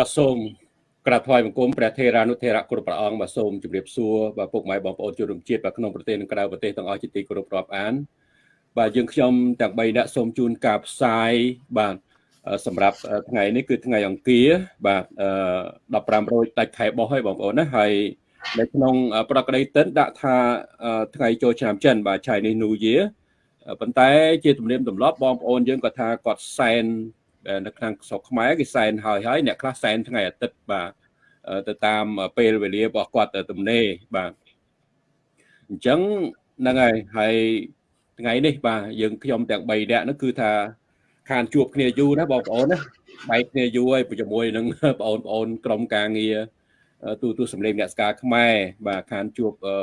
បាទសូមក្រាបថ្វាយបង្គំព្រះថេរានុថេរៈគ្រប់ព្រះអង្គបាទសូមជម្រាបសួរបាទពុកម៉ែបងប្អូនជនរួមជាតិបាទក្នុងប្រទេសនិងក្រៅប្រទេសទាំងអស់ជាទីគោរពរាប់អាន បាទយើងខ្ញុំទាំង3នាក់សូមជូនការផ្សាយបាទសម្រាប់ថ្ងៃនេះគឺថ្ងៃអង្គារបាទ15រោចដាច់ខែបោះហើយបងប្អូនណាហើយនៅក្នុងប្រកក្តីតិនដាក់ថាថ្ងៃចូលឆ្នាំចិនបាទ Chinese New Year ប៉ុន្តែជាទំនៀមទម្លាប់បងប្អូនយើងក៏ថាគាត់សែន នៅខាងស្រុកខ្មែរគេសែនហើយហើយអ្នកខ្លះសែនថ្ងៃអាទិត្យបាទទៅតាមពេលវេលារបស់គាត់ទំនេរបាទអញ្ចឹងហ្នឹងហើយហើយថ្ងៃនេះបាទយើងខ្ញុំទាំង3នាក់នោះគឺថាខានជួបគ្នាយូរណាបងប្អូនណាបែកគ្នាយូរហើយជាមួយនឹងបងប្អូនក្រុមការងារទូទូសម្លេងអ្នកស្ការខ្មែរបាទខានជួបអឺ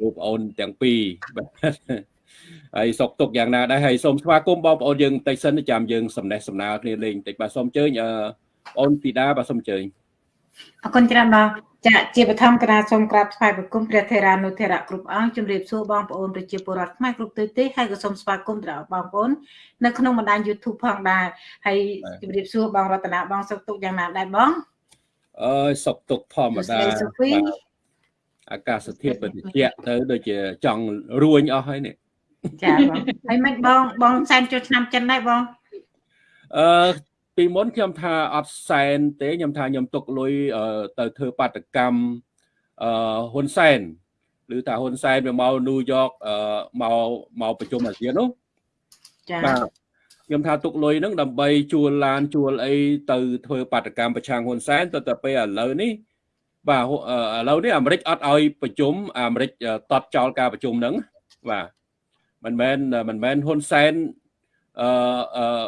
លោកប្អូនទាំងពីរបាទ ហើយសុកទុកយ៉ាងណាដែរហើយសូមស្វាគមន៍បងប្អូនយើងបន្តិចសិនចាំយើងសំណេះសំណាលគ្នាលេងបន្តិចបាទសូមអញ្ជើញបងអូនធីតាបាទសូមអញ្ជើញអរគុណច្រើនបងចាជាបឋមគណៈសូមក្រាបថ្វាយបង្គំព្រះថេរានុថេរៈគ្រប់អង្គជំរាបសួរបងប្អូនប្រជាពលរដ្ឋខ្មែរគ្រប់ទិសទីហើយក៏សូមស្វាគមន៍ដល់បងប្អូននៅក្នុងបណ្ដាញ YouTube ផងដែរហើយជំរាបសួរបងរតនាបងសុខទុក្ខយ៉ាងណាដែរបងអើយសុខទុក្ខធម្មតាអាកាសធាតុបតិចទៅដូចជាចង់រួញអស់ហើយនេះ ចាបងហើយមិនបងបងសែនចូលឆ្នាំចិនដែរបងអឺពីមុនខ្ញុំថាអត់សែនទេខ្ញុំថាខ្ញុំទុកលុយទៅធ្វើបាតកម្មអឺហ៊ុនសែនឬថាហ៊ុនសែនវាមកញូវយ៉កមកមកប្រជុំអាស៊ាននោះចា៎បាទខ្ញុំថាទុកលុយហ្នឹងដើម្បីជួលឡានជួលអីទៅធ្វើបាតកម្មប្រឆាំងហ៊ុនសែនទៅតែពេលឥឡូវនេះបាទឥឡូវនេះអាមេរិកអត់ឲ្យប្រជុំអាមេរិកតតចោលការប្រជុំហ្នឹងបាទ មិនមែនមិនមែនហ៊ុនសែនអឺ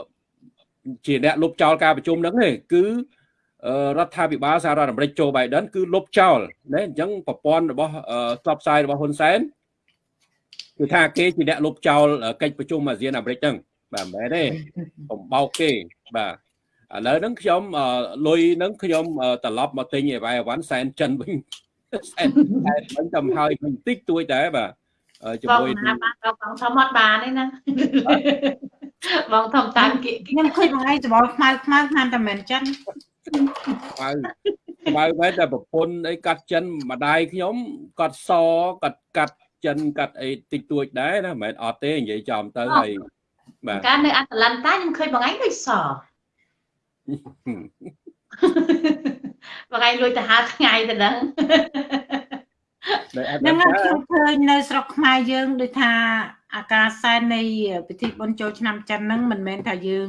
ជាអ្នកលុបចោលការប្រជុំហ្នឹងទេគឺរដ្ឋាភិបាលសហរដ្ឋអាមេរិកโจ Biden គឺលុបចោលណាអញ្ចឹងប្រព័ន្ធរបស់ស្បផ្សាយរបស់ហ៊ុនសែនគឺថាគេជាអ្នកលុបចោលកិច្ចប្រជុំអាស៊ានអាមេរិកហ្នឹងបាទមិនមែនទេបំបោកគេបាទឥឡូវហ្នឹងខ្ញុំលុយហ្នឹងខ្ញុំត្រឡប់មកទិញអីវ៉ៃអវ៉ាន់សែនចិនវិញសែនវិញទៅហើយបន្តិចទួចដែរបាទ ជាមួយបងបានបងធំអត់បានទេណាបងធំតាមខ្ញុំឃើញបងឯងច្បល់ខ្មៅខ្មៅតាមតែមិនចិនខ្មៅខ្មៅមែនតែប្រពន្ធអីកាត់ចិនម្ដាយខ្ញុំកាត់សកាត់កាត់ចិនកាត់អីតិចតួចដែរណាមិនមែនអត់ទេនិយាយចំទៅហើយបាទកាលនៅអាត្លង់តាខ្ញុំឃើញបងឯងដូចសបងឯងលួចទៅហាថ្ងៃទៅហ្នឹង ហ្នឹងខ្ញុំឃើញនៅស្រុកខ្មែរយើងដូចថាអាការសែននៃពិធីបុណ្យចូលឆ្នាំចិនហ្នឹងមិនមែនថាយើង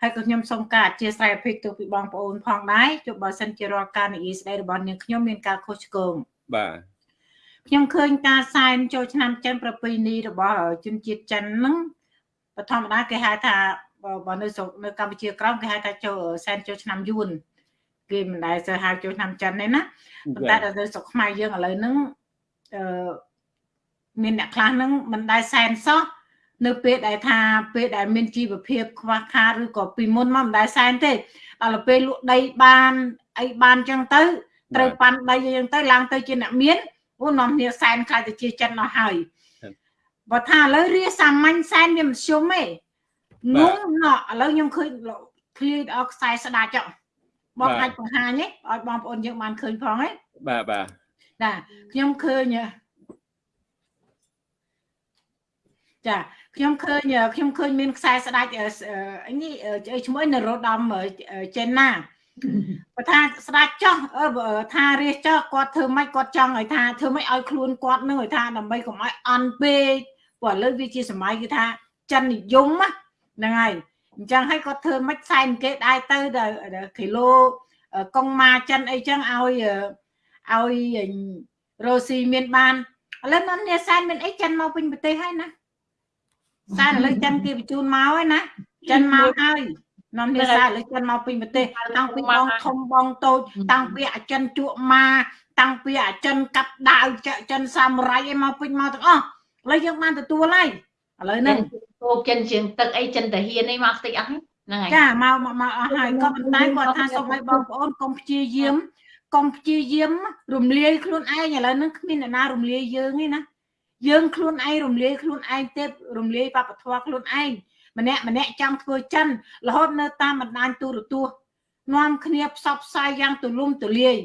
ហើយក៏ខ្ញុំសូមការអធិស្ឋានអភិកទៅពីបងប្អូនផងដែរជប់បើសិនជារាល់ការនិយាយស្ដីរបស់នាងខ្ញុំមានការខុសឆ្គងបាទខ្ញុំឃើញការសែនចូលឆ្នាំចិនប្រពៃណីរបស់ជនជាតិចិនហ្នឹងបឋមតាគេហៅថាបើនៅស្រុកនៅកម្ពុជាក្រោមគេហៅថាចូលសែនចូលឆ្នាំយួន គេមិនដែលសើហៅចូលឆ្នាំចិនទេណាប៉ុន្តែដល់ទៅស្រុកខ្មែរយើងឥឡូវហ្នឹងអឺមានអ្នកខ្លះហ្នឹងមិនដែលសែនសោះនៅពេលដែលថាពេលដែលមានជីវភាពខ្វះខាតឬក៏ពីមុនមកមិនដែលសែនទេដល់ពេលលក់ដីបានអីបានចឹងទៅត្រូវប៉ាន់ដីចឹងទៅឡើងទៅជាអ្នកមានអូនាំគ្នាសែនខ្លាចទៅជាចិនអស់ហើយបើថាឥឡូវរៀសាមញ្ញសែនវាមិនជុំទេងងណោះឥឡូវខ្ញុំឃើញឃ្លាអខ្សែស្ដាច់ចុះ បងអាចបង្ហាញទេឲ្យបងប្អូនយើងបានឃើញផងទេបាទបាទចាខ្ញុំឃើញចាខ្ញុំឃើញខ្ញុំឃើញមានខ្សែស្ដាច់នេះឈ្មោះនរោត្តមចេនណាបើថាស្ដាច់ចោះថារៀសចោះគាត់ធ្វើម៉េចគាត់ចង់ឲ្យថាធ្វើម៉េចឲ្យខ្លួនគាត់នឹងឲ្យថាដើម្បីកុំឲ្យអន់ពេកព្រោះឥឡូវវាជាសម័យគឺថាចិននិយមហ្នឹងហើយ អញ្ចឹងឲ្យគាត់ធ្វើម៉េចសែនគេដែរទៅគីឡូកុងម៉ាចិនអីចឹងឲ្យឲ្យរ៉ូស៊ីមានបានឥឡូវនៅនេះសែនមានអីចិនមកពេញប្រទេសហើយណាសែនឥឡូវចិនគេបញ្ជូនមកហើយណាចិនមកហើយនាំនេះសែនឥឡូវចិនមកពេញប្រទេសតាំងពីបងធំបងតូចតាំងពីអាចិនជក់ម៉ាតាំងពីអាចិនកាប់ដាវចិនសាមរ៉ៃឯមកពេញមកទាំងអស់ឥឡូវយើងបានទទួលហើយ ឥឡូវហ្នឹងគោកចិនជាងទឹកអីចិនតាហ៊ានអីមកតិចអស់ហ្នឹងហើយចាមកមកអស់ហើយក៏ប៉ុន្តែគាត់ថាសូមឲ្យបងប្អូនកុំព្យាយាមកុំព្យាយាមរំលាយខ្លួនឯងឥឡូវហ្នឹងគ្មានអ្នកណារំលាយយើងទេណាយើងខ្លួនឯងរំលាយខ្លួនឯងទេរំលាយបព្វធម៌ខ្លួនឯងម្នាក់ម្នាក់ចង់ធ្វើចិនរហូតនៅតាមបណ្ដាញទូរទស្សន៍នាំគ្នាផ្សព្វផ្សាយយ៉ាងទូលំទូលាយ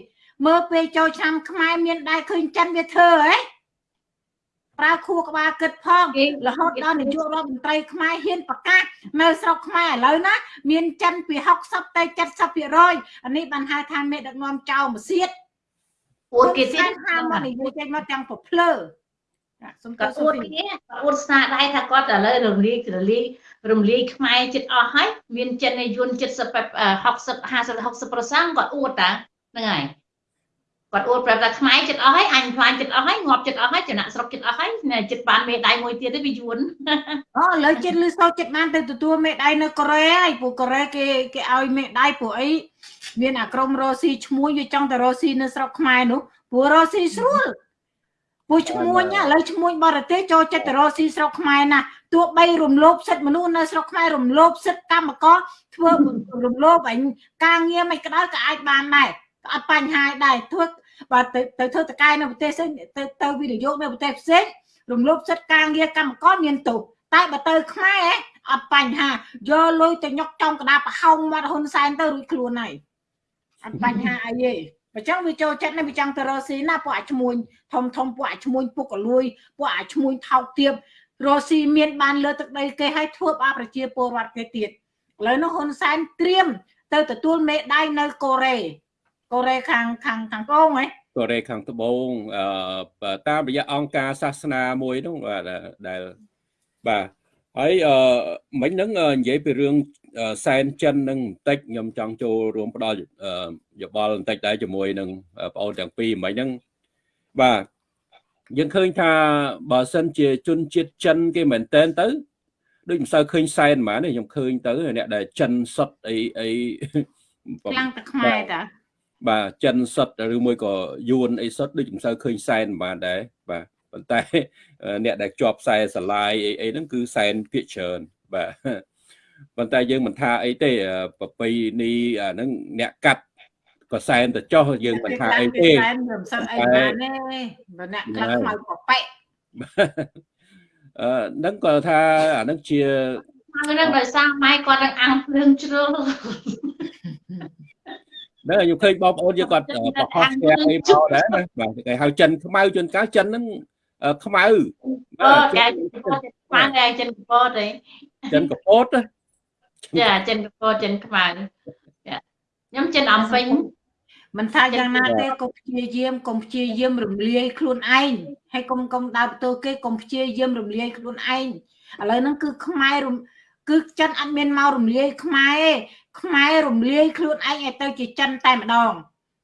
មើលពេលចូលឆ្នាំខ្មែរមានដែរឃើញចិនវាធ្វើហ៎ ប្រើខួរក្បាលគិតផងរហូតដល់នាយករដ្ឋមន្ត្រីខ្មែរហ៊ានប្រកាសនៅស្រុកខ្មែរឥឡូវណាមានចិនពី60ទៅ70%អានេះបានហៅថាមេដឹកនាំចៅមកសៀតអួតគេទៀតថាមកនិយាយចេញមកទាំងប្រភ្លើសុំក៏ទៅអួសុំតទីគ្នាក៏អួតស្នាដៃថាគាត់ឥឡូវរំលាយរំលាយរំលាយខ្មែរចិត្តអស់ហើយមានចិនឯយួន70 60 50 60%គាត់អួតតាហ្នឹងហើយ គាត់អួតប្រាប់ថាខ្មែរចិត្តអស់ហើយអញខ្លាញ់ចិត្តអស់ហើយងាប់ចិត្តអស់ហើយចំណាក់ស្រុកចិត្តអស់ហើយចិត្តបានមេដៃមួយទៀតទេវាយួនអូឥឡូវចិត្តលឺសូរចិត្តបានទៅទទួលមេដៃនៅកូរ៉េហើយព្រោះកូរ៉េគេគេឲ្យមេដៃព្រោះអីមានអាក្រុមរ៉ូស៊ីឈ្មោះវាចង់ទៅរ៉ូស៊ីនៅស្រុកខ្មែរនោះព្រោះរ៉ូស៊ីស្រួលព្រោះឈ្មោះឥឡូវឈ្មោះបរទេសចូលចិត្តទៅរ៉ូស៊ីស្រុកខ្មែរណាទោះបីរំលោភសិទ្ធិមនុស្សនៅស្រុកខ្មែររំលោភសិទ្ធិកម្មករធ្វើរំលោភអញការងារមិនក្តៅក៏អាចបានដែរអត់បញ្ហាដែរធ្វើ បើទៅទៅធ្វើតកែនៅប្រទេសផ្សេងទៅទៅវិនិយោគនៅប្រទេសផ្សេងរំលោភសិទ្ធិការងារកម្មករមានទោសតែបើទៅខ្មែរអត់បញ្ហាយកលុយទៅញុកចំកដាប្រហោងមាត់ហ៊ុនសែនទៅរួចខ្លួនហើយអត់បញ្ហាអីទេបើចឹងវាចូលចិត្តនេះវាចង់ទៅរកស៊ីណាពួកអាឈ្មួញធំធំពួកអាឈ្មួញពុកកលួយពួកអាឈ្មួញថោកទាបរកស៊ីមានបានលើទឹកដីគេឲ្យធ្វើបាបប្រជាពលរដ្ឋគេទៀតឥឡូវនោះហ៊ុនសែនត្រៀមទៅទទួលមេដៃនៅកូរ៉េ កូរ៉េខាងខាងខាងត្បូងហ៎កូរ៉េខាងត្បូងអឺតាមរយៈអង្គការសាសនាមួយនោះបាទដែលបាទហើយអឺមិញហ្នឹងនិយាយពីរឿងសែនចិននឹងបន្តិចខ្ញុំចង់ចូលរួមផ្ដល់យោបល់បន្តិចដែរជាមួយនឹងបងអូនទាំងពីរមិញហ្នឹងបាទយើងឃើញថាបើសិនជាជនជាតិចិនគេមែនតែនទៅដូចមិនសូវឃើញសែនហ្មងទេខ្ញុំឃើញទៅអ្នកដែលចិនសុតអីអីខ្លាំងតែខ្មែរតា បាទចិនសុតឬមួយក៏យួនអីសុតដូចមិនសូវឃើញសែនបានដែរបាទប៉ុន្តែអ្នកដែលជាប់ខ្សែស្រឡាយអីអីហ្នឹងគឺសែនភាកច្រើនបាទប៉ុន្តែយើងមិនថាអីទេប្រពៃនេះអាហ្នឹងអ្នកកាត់ក៏សែនទៅចោះយើងមិនថាអីទេសែនមិនសឹងអីបានទេបើអ្នកខ្លះខ្មៅប្រប៉ែកអឺហ្នឹងក៏ថាអាហ្នឹងជាហ្នឹងដោយសារម៉ែគាត់នឹងអាំងភ្លើងជ្រុលហ្នឹងខ្ញុំឃើញបងប្អូនយើងគាត់ប្រហោះស្ទះអីមកដែរណាបាទគេហៅចិនខ្មៅជួនកាលចិនហ្នឹងខ្មៅអូចាខ្មៅឯចិនកពតទេចិនកពតចាចិនកពតចិនខ្មៅខ្ញុំចិនអំពេញមិនថាយ៉ាងណាទេកុំព្យាយាមកុំព្យាយាមរំលាយខ្លួនឯងហើយកុំកុំដើរបន្ទោគេកុំព្យាយាមរំលាយខ្លួនឯងឥឡូវហ្នឹងគឺខ្មែររំ គឺចិនអត់មានមករំលាយខ្មែរទេខ្មែររំលាយខ្លួនឯងឲ្យទៅជាចិនតែម្ដង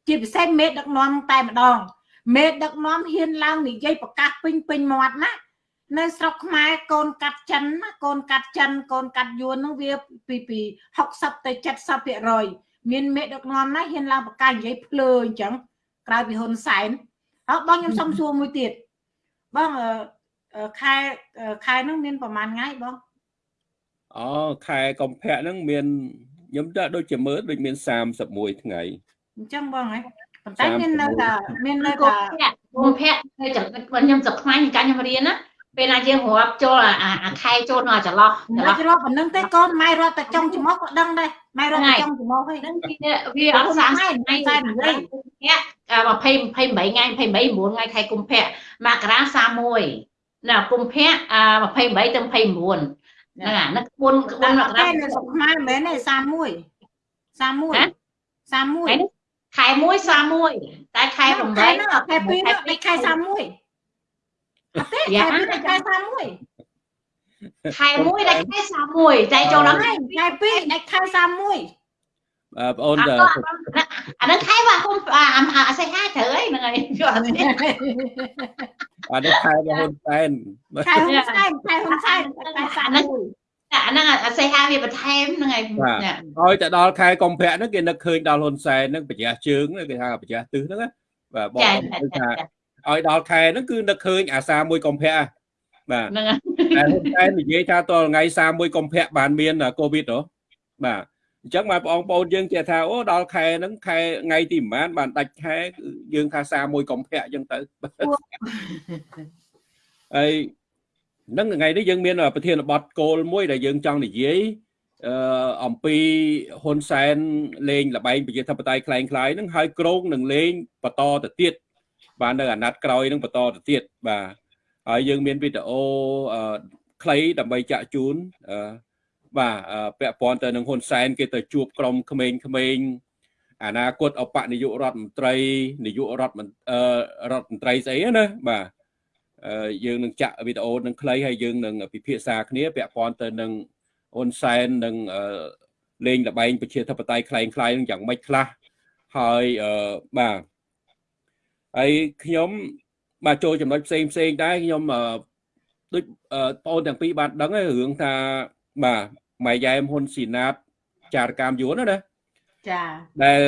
ជាពិសេសមេដឹកនាំតែម្ដង មេដឹកនាំហ៊ានឡើងនិយាយប្រកាសពេញពេញមាត់ណានៅស្រុកខ្មែរកូនកាត់ចិនណាកូនកាត់ចិនកូនកាត់យួនហ្នឹងវាពីពី60ទៅ70%មានមេដឹកនាំណាហ៊ានឡើងប្រកាសនិយាយភ្លើអញ្ចឹងក្រៅពីហ៊ុនសែនហើយបងខ្ញុំសុំសួរមួយទៀតបងខែខែហ្នឹងមានប្រហែលថ្ងៃបង អូខែកុម្ភៈហ្នឹងមានខ្ញុំទៅដូចជាមើលដូចមាន31ថ្ងៃអញ្ចឹងបងហ៎ប៉ុន្តែមាននៅតែមាននៅគុតែំភៈគុំភៈនៅចំណិតខ្ញុំស្រុកខ្មែរកាខ្ញុំរៀនណាពេលណាយើងរាប់ចូលអាខែចូលនៅចន្លោះចន្លោះរត់ប៉ុណ្្នឹងទេកូនម៉ែរត់តែចុងច្រមុះក៏ដឹងដែរម៉ែរត់តែចុងច្រមុះហើយហ្នឹងវាអត់សាថ្ងៃថ្ងៃតែនិយាយ20 28ថ្ងៃ28 9ថ្ងៃខែកុម្ភៈមករា31ណាកុម្ភៈ28ទៅ29 ហ្នឹងអាហ្នឹងក្បួនក្បួតែនមកតែរានៅស្រុកខ្មែរមិនមែនទេ31 31 31ខែ1 31តែខែ8ខែ2ខែ2ដាច់ខែ31អត់ទេខែ2ដាច់ខែ31ខែ1ដល់ខែ31ចែកចូលដល់ខែ2ដាច់ខែ31 បងអូនអាហ្នឹងខែបាទគុំអាសេហាត្រូវហើយហ្នឹងហើយយល់អត់ទេអានេះខែរបស់ហ៊ុនសែនខែហ៊ុនសែនខែហ៊ុនសែនខែ31អាហ្នឹងអាសេហាវាបន្ថែមហ្នឹងហើយហើយទៅដល់ខែកុម្ភៈហ្នឹងគេនឹកឃើញដល់ហ៊ុនសែនហ្នឹងប្រជះជើងគេថាប្រជះទិសហ្នឹងណាបាទបងគឺថាឲ្យដល់ខែហ្នឹងគឺនឹកឃើញអាសាមួយកុម្ភៈបាទហ្នឹងតែហ៊ុនសែននិយាយថាតថ្ងៃ31កុម្ភៈបានមានកូវីដហ៎បាទ អញ្ចឹងបាទបងប្អូនយើងចេះថាអូដល់ខែហ្នឹងខែថ្ងៃទីប្រហែលបានដាច់ខែយើងថា31កុម្ភៈអញ្ចឹងទៅហើយនឹងថ្ងៃនេះយើងមានប្រធានបទគោលមួយដែលយើងចង់និយាយ អឺអំពីហ៊ុនសែនលេងលបែងប្រជាធិបតេយ្យคล้ายคล้ายហ្នឹងហើយក្រងនឹងលេងបន្តទៅទៀតបាទនៅអាណត្តិក្រោយហ្នឹងបន្តទៅទៀតបាទហើយយើងមានវីដេអូអឺខ្លីដើម្បីចាក់ជូនអឺ បាទពាក់ព័ន្ធទៅនឹងហ៊ុនសែនគេទៅជួបក្រុមក្មេងៗអនាគតអបនាយករដ្ឋមន្ត្រីនាយករដ្ឋមន្ត្រីរដ្ឋមន្ត្រីស្អីណាបាទយើងនឹងចាក់វីដេអូនឹងខ្លីហើយយើងនឹងពិភាក្សាគ្នាពាក់ព័ន្ធទៅនឹងហ៊ុនសែននឹងលេងលបែងប្រជាធិបតេយ្យคล้ายคล้ายនឹងយ៉ាងម៉េចខ្លះហើយបាទហើយខ្ញុំបាទចូលចំណុចផ្សេងផ្សេងដែរខ្ញុំដូចបងអូនទាំងពីរបានដឹងហើយរឿងថាបាទ ម៉ែយ៉ែមហ៊ុនស៊ីណាតចារកម្មយួនណាចាដែល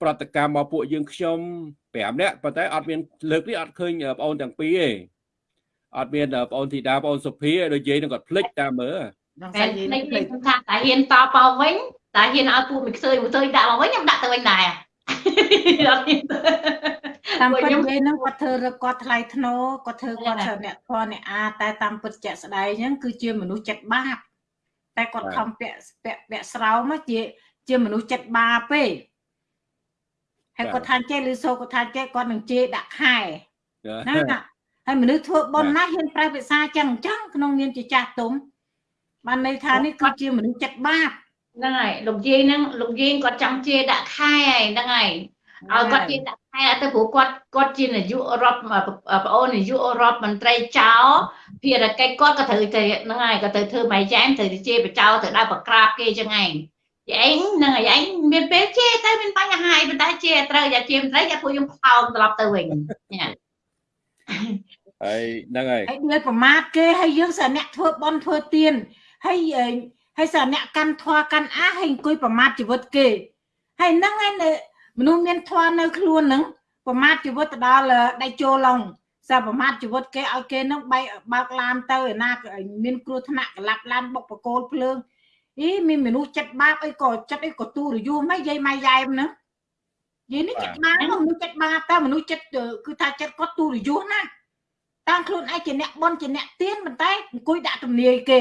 ប្រតិកម្មមកពួកយើងខ្ញុំ5នាក់ប៉ុន្តែអត់មានលើកនេះអត់ឃើញបងអូនទាំងពីរទេអត់មានបងអូនធីតាបងអូនសុភាដូចនិយាយនឹងគាត់ភ្លេចតាមមើលដល់ស្អីនិយាយថាតាហ៊ានតបមកវិញតាហ៊ានឲ្យពួកមិនខ្សើយមួយទៅដាក់មកវិញខ្ញុំដាក់ទៅវិញដែរអត់ហ៊ានតាមពិតនិយាយហ្នឹងគាត់ធ្វើរកគាត់ថ្លៃធ្នូគាត់ធ្វើគាត់អ្នកធរអ្នកអាតែតាមពិតជាក់ស្ដែងហ្នឹងគឺជាមនុស្សចិត្តបាប តែគាត់ខំពាក់ពាក់ពាក់ស្រោមជាជាមនុស្សចិត្តបាបទេហើយគាត់ថាចេះឬសូគាត់ថាចេះគាត់នឹងជេរដាក់ខែណាហើយមនុស្សធ្វើប៉ុនណាហ៊ានប្រែភាសាចឹងអញ្ចឹងក្នុងនាមជាចាស់ទុំបានន័យថានេះគឺជាមនុស្សចិត្តបាបហ្នឹងហើយលោកយាយហ្នឹងលោកយាយគាត់ចង់ជេរដាក់ខែហើយហ្នឹងហើយ ឲ្យគាត់ជេរដាក់ខែទៅព្រោះគាត់គាត់ជានាយករដ្ឋប្អូននាយករដ្ឋមន្ត្រីចៅភារកិច្ចគាត់ក៏ត្រូវទៅហ្នឹងហើយក៏ទៅធ្វើម៉ៃចែមត្រូវទៅជេរបចោទៅដល់បក្រាបគេចឹងឯងឯងហ្នឹងហើយឯងមានពេលជេរទៅមានបញ្ហាប៉ុន្តែជេរត្រូវយ៉ាជេរមិនត្រូវយ៉ាពួកយើងផ្ោមត្រឡប់ទៅវិញញ៉ាហើយហ្នឹងហើយហើយនិយាយប្រមាថគេហើយយើងសារអ្នកធ្វើបន់ធ្វើទៀនហើយហើយសារអ្នកកាន់ធွာកាន់អាហើយអង្គុយប្រមាថជីវិតគេហើយហ្នឹងឯង មនុស្សមានធွာនៅខ្លួនហ្នឹងប្រមាថជីវិតទៅដល់ដៃចូលឡងសារប្រមាថជីវិតគេឲ្យគេនឹងបែកបើកឡានទៅឯណាមានគ្រោះថ្នាក់កលាប់ឡានបុកបកគោលភ្លើងអីមានមនុស្សចិត្តបាបអីក៏ចិត្តអីក៏ទូរយូមិនយាយម៉ៃយ៉ែមហ្នឹងយាយនេះចិត្តបាបមនុស្សចិត្តបាបតែមនុស្សចិត្តគឺថាចិត្តគាត់ទូរយូណាតាមខ្លួនឯងជាអ្នកបនជាអ្នកទៀនប៉ុន្តែអង្គុយដាក់ទំនាយគេ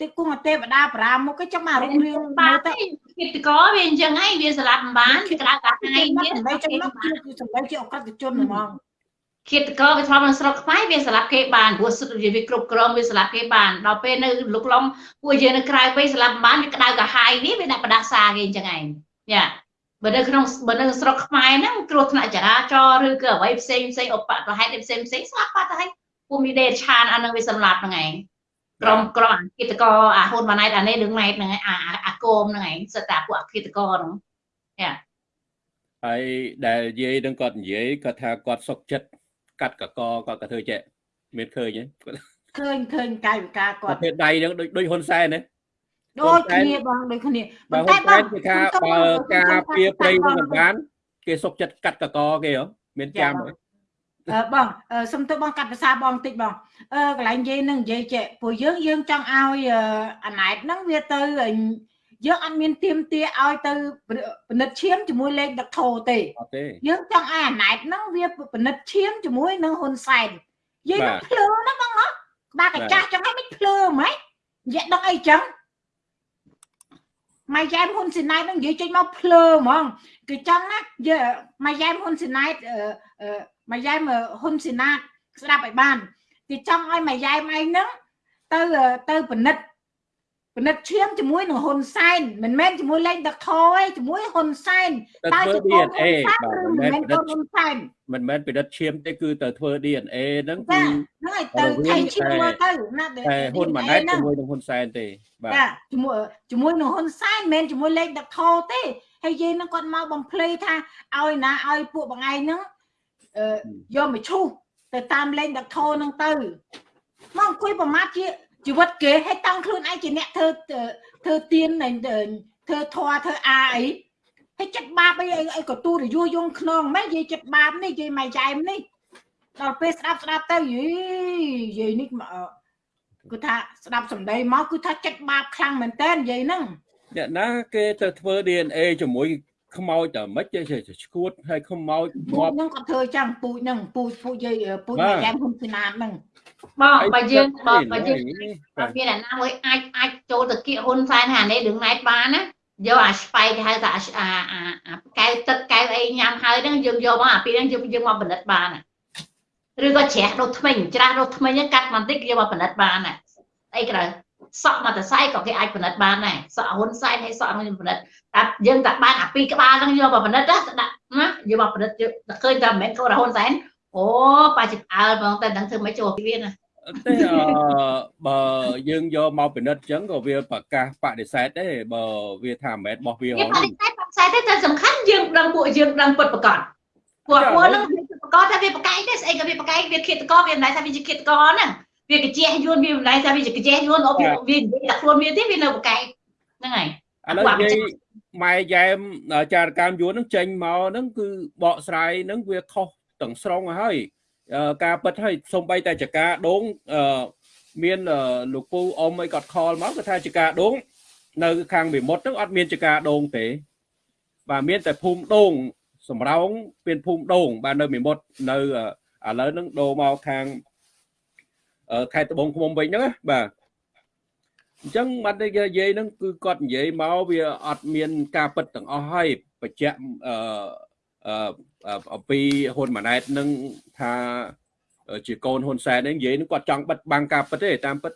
ទេគង់ទេវតាប្រាមុខចាំមករុំរឿងបាទទៅគិតកវាអញ្ចឹងហើយវាស្លាប់មិនបានវាក្តៅកាហាយវាសម្ដីចំណុចគឺសម្ដីជាអក្រិតជនហ្មងគិតកវាធ្លាប់នៅស្រុកខ្មែរវាស្លាប់គេបានព្រោះសុទ្ធវាគ្រប់គ្រងវាស្លាប់គេបានដល់ពេលនៅលុកឡំពួកយើងនៅក្រៅវិញស្លាប់បានវាក្តៅកាហាយនេះវាដាក់បដាសាគេអញ្ចឹងឯងយ៉ាបើនៅក្នុងបើនៅស្រុកខ្មែរហ្នឹងគ្រោះថ្នាក់ចរាចរណ៍ឬក៏អ្វីផ្សេងផ្សេងឧបទ្ទហេតុផ្សេងផ្សេងស្លាប់បាត់ទៅហើយពួកមីដេឆានអានឹងវាសម្លាប់ហ្នឹងឯង ក្រុមក្រុមអាគិតកអាហ៊ុនម៉ាណែតអានេះនឹងម៉ែតហ្នឹងអាអាគោមហ្នឹងឯងសិតតែពួកអាគិតកហ្នឹងយ៉ាហើយដែលនិយាយនឹងគាត់និយាយគាត់ថាគាត់សុកចិត្តកាត់កកគាត់ក៏ធ្វើចេះមានឃើញទេឃើញឃើញកាយវិការគាត់ធ្វើដៃហ្នឹងដូចដូចហ៊ុនសែនទេដូចគ្នាបងដូចគ្នាប៉ុន្តែបងគេថាបើការពៀព្រៃនឹងបាន គេសុកចិត្តកាត់កកគេហ៎មានចាំទេអឺ បងសុំទៅបងកាត់ភាសាបងតិចបងអឺកន្លែងនិយាយនឹងនិយាយចេះពួកយើងយើងចង់ឲ្យអាណែតហ្នឹងវាទៅយើងអត់មានទៀមទាឲ្យទៅពិនិត្យឈាមជាមួយលេខដឹកធោទេយើងចង់ឲ្យអាណែតហ្នឹងវាពិនិត្យឈាមជាមួយនឹងហ៊ុនសែនយើងនឹងភ្លើណាបងណាបាទកាចាស់ចឹងឲ្យមិនភ្លើហ្មងនិយាយដឹងអីចឹងម៉ៃយ៉ែមហ៊ុនស៊ីណែតនឹងនិយាយចេញមកភ្លើហ្មងគឺចង់ណាម៉ៃយ៉ែមហ៊ុនស៊ីណែត ម៉ៃយ៉ែមហ៊ុនស៊ីណាតស្ដាប់ឲ្យបានគេចង់ឲ្យម៉ៃយ៉ែមឯងហ្នឹងទៅទៅពិនិត្យពិនិត្យឈាមជាមួយនឹងហ៊ុនសែនមិនមែនជាមួយលេងដឹកខទេជាមួយហ៊ុនសែនតើជា DNA បាទមិនមែនពិនិត្យហ៊ុនសែនមិនមែនពិនិត្យឈាមទេគឺទៅធ្វើ DNA ហ្នឹងគឺហ្នឹងហើយទៅថៃឈាមមើលទៅណាតែហ៊ុនម៉ាណែតជាមួយនឹងហ៊ុនសែនទេបាទចាជាមួយជាមួយនឹងហ៊ុនសែនមិនមែនជាមួយលេងដឹកខទេហើយយាយនឹងគាត់មកបំភ្លៃថាឲ្យណាឲ្យពួកបងឯងហ្នឹង យកមកឈូសទៅតាមលេងដឹកធោនឹងទៅមកអង្គុយប្រមាថជាជីវិតគេឲ្យតាំងខ្លួនឯងជាអ្នកធ្វើធ្វើទៀនធ្វើធွာធ្វើអាអីហើយចិត្តបាបអីអីក៏ទូរយយងខ្នងម៉េចនិយាយចិត្តបាបនេះនិយាយម៉ៃចែមនេះដល់ពេលស្ដាប់ស្ដាប់ទៅយីយាយនេះគឺថាស្ដាប់សម្ដីមកគឺថាចិត្តបាបខ្លាំងមែនតើនិយាយហ្នឹងអ្នកណាគេទៅធ្វើ DNA ជាមួយ ខ្មោចតែមិនចេះឈួតហើយខ្មោចពូងាជប់ហ្នឹងគាត់ធ្វើចឹងពូជហ្នឹងពូជពូជយាយពូជបាទម៉ែកែមហ៊ុនស៊ីណាតហ្នឹងបងបើយើងបើអីបើយើងបាបើទមានអ្នកណាមួយអាចអាចចូលទៅគៀកហ៊ុនសែនហានេះរឿងណែតបានណាយកអាស្បៃគេហៅថាអាអាអាកែវទឹកកែវអីញ៉ាំហើយហ្នឹងយើងយកមកអាពីហ្នឹងយើងយើងមកផលិតបានណាឬក៏ច្រាស់ដុតថ្មិញច្រាស់ដុតថ្មិញហ្នឹងកាត់បន្តិចយកមកផលិតបានណាអីក្រៅ សក់មកតសៃក៏គេអាចផលិតបានដែរសក់ហ៊ុនសែនហើយសក់ហ្នឹងផលិតតែយើងតែបានអាពីរក្បាលហ្នឹងយកមកផលិតណាដាក់ណាយកមកផលិតយកតែឃើញតែមិនមែនកូនហ៊ុនសែនអូប៉ាចិត្តអើបងតែដឹងធ្វើមិនចូលវាណាទេអឺបើយើងយកមកពិនិត្យអញ្ចឹងក៏វាប្រកាសបដិសេធដែរបើវាថាមិនមែនរបស់វាហវាងបដិសេធបដិសេធទេតែសំខាន់យើងដឹងពួកយើងដឹងពិតប្រកបពួកពួកហ្នឹងវាពិតប្រកបថាវាប្រកែកទេស្អីក៏វាប្រកែកវាឃាតករវាមិនដែរថាវាជាឃាតករហ្នឹង វាកញ្ជះយួនវាមិនដែរថាវាជាកញ្ជះយួនអូវាវានិយាយតែខ្លួនវាទេវានៅប្រកែកហ្នឹងហើយឥឡូវនិយាយម៉ែយ៉ែមចារកម្មយួនហ្នឹងចេញមកហ្នឹងគឺបកស្រាយហ្នឹងវាខុសទាំងស្រុងហើយអឺការពិតហើយសំបីតែចកាដងអឺមានអឺលោកពូអ៊ំអីគាត់ខលមកគាត់ថាចកាដងនៅខាងវិមុតហ្នឹងអត់មានចកាដងទេបាទមានតែភូមិដងសំរោងមានភូមិដងបាទនៅវិមុតនៅអឺឥឡូវហ្នឹងដូរមកខាងអឺ ខេត្តត្បូងឃ្មុំវិញហ្នឹងណាបាទអញ្ចឹងបាត់តែនិយាយហ្នឹងគឺគាត់និយាយមកវាអត់មានការពិតទាំងអស់ហើយបញ្ជាក់អឺអឺអំពីហ៊ុនម៉ាណែតនឹងថាជាកូនហ៊ុនសែនហ្នឹងនិយាយហ្នឹងគាត់ចង់បិទបាំងការពិតទេតាមពិត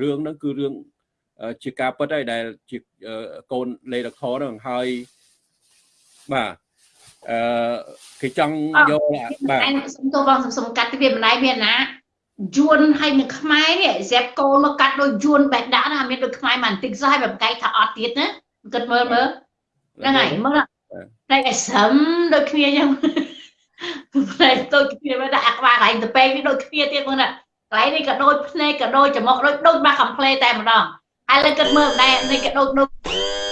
រឿងហ្នឹងគឺរឿងជាការពិតហើយដែលជាកូនលេដកធហ្នឹងហើយបាទអឺគេចង់យកបាទតែសុំទោសបងសុំកាត់វាមិនដែរមានណា យួនហើយនឹងខ្មែរនេះហ្សេបកូនមកកាត់ដោយយួនបេះដាក់ណាមានដូចខ្មែរមិនតិចសោះហើយបែបកែថាអត់ទៀតណាគិតមើលមើលហ្នឹងហើយមើលតែឲ្យស្រឹមដូចគ្នាចឹងតែដូចគ្នាមើលដាក់អាក្បាលកន្លែងទៅពេកនេះដូចគ្នាទៀតមើលណាកន្លែងនេះក៏ដូចភ្នែកក៏ដូចច្រមុះដូចដូចមកកំ pl តែម្ដងហើយលើគិតមើលម្ដែនេះក៏ដូចដូច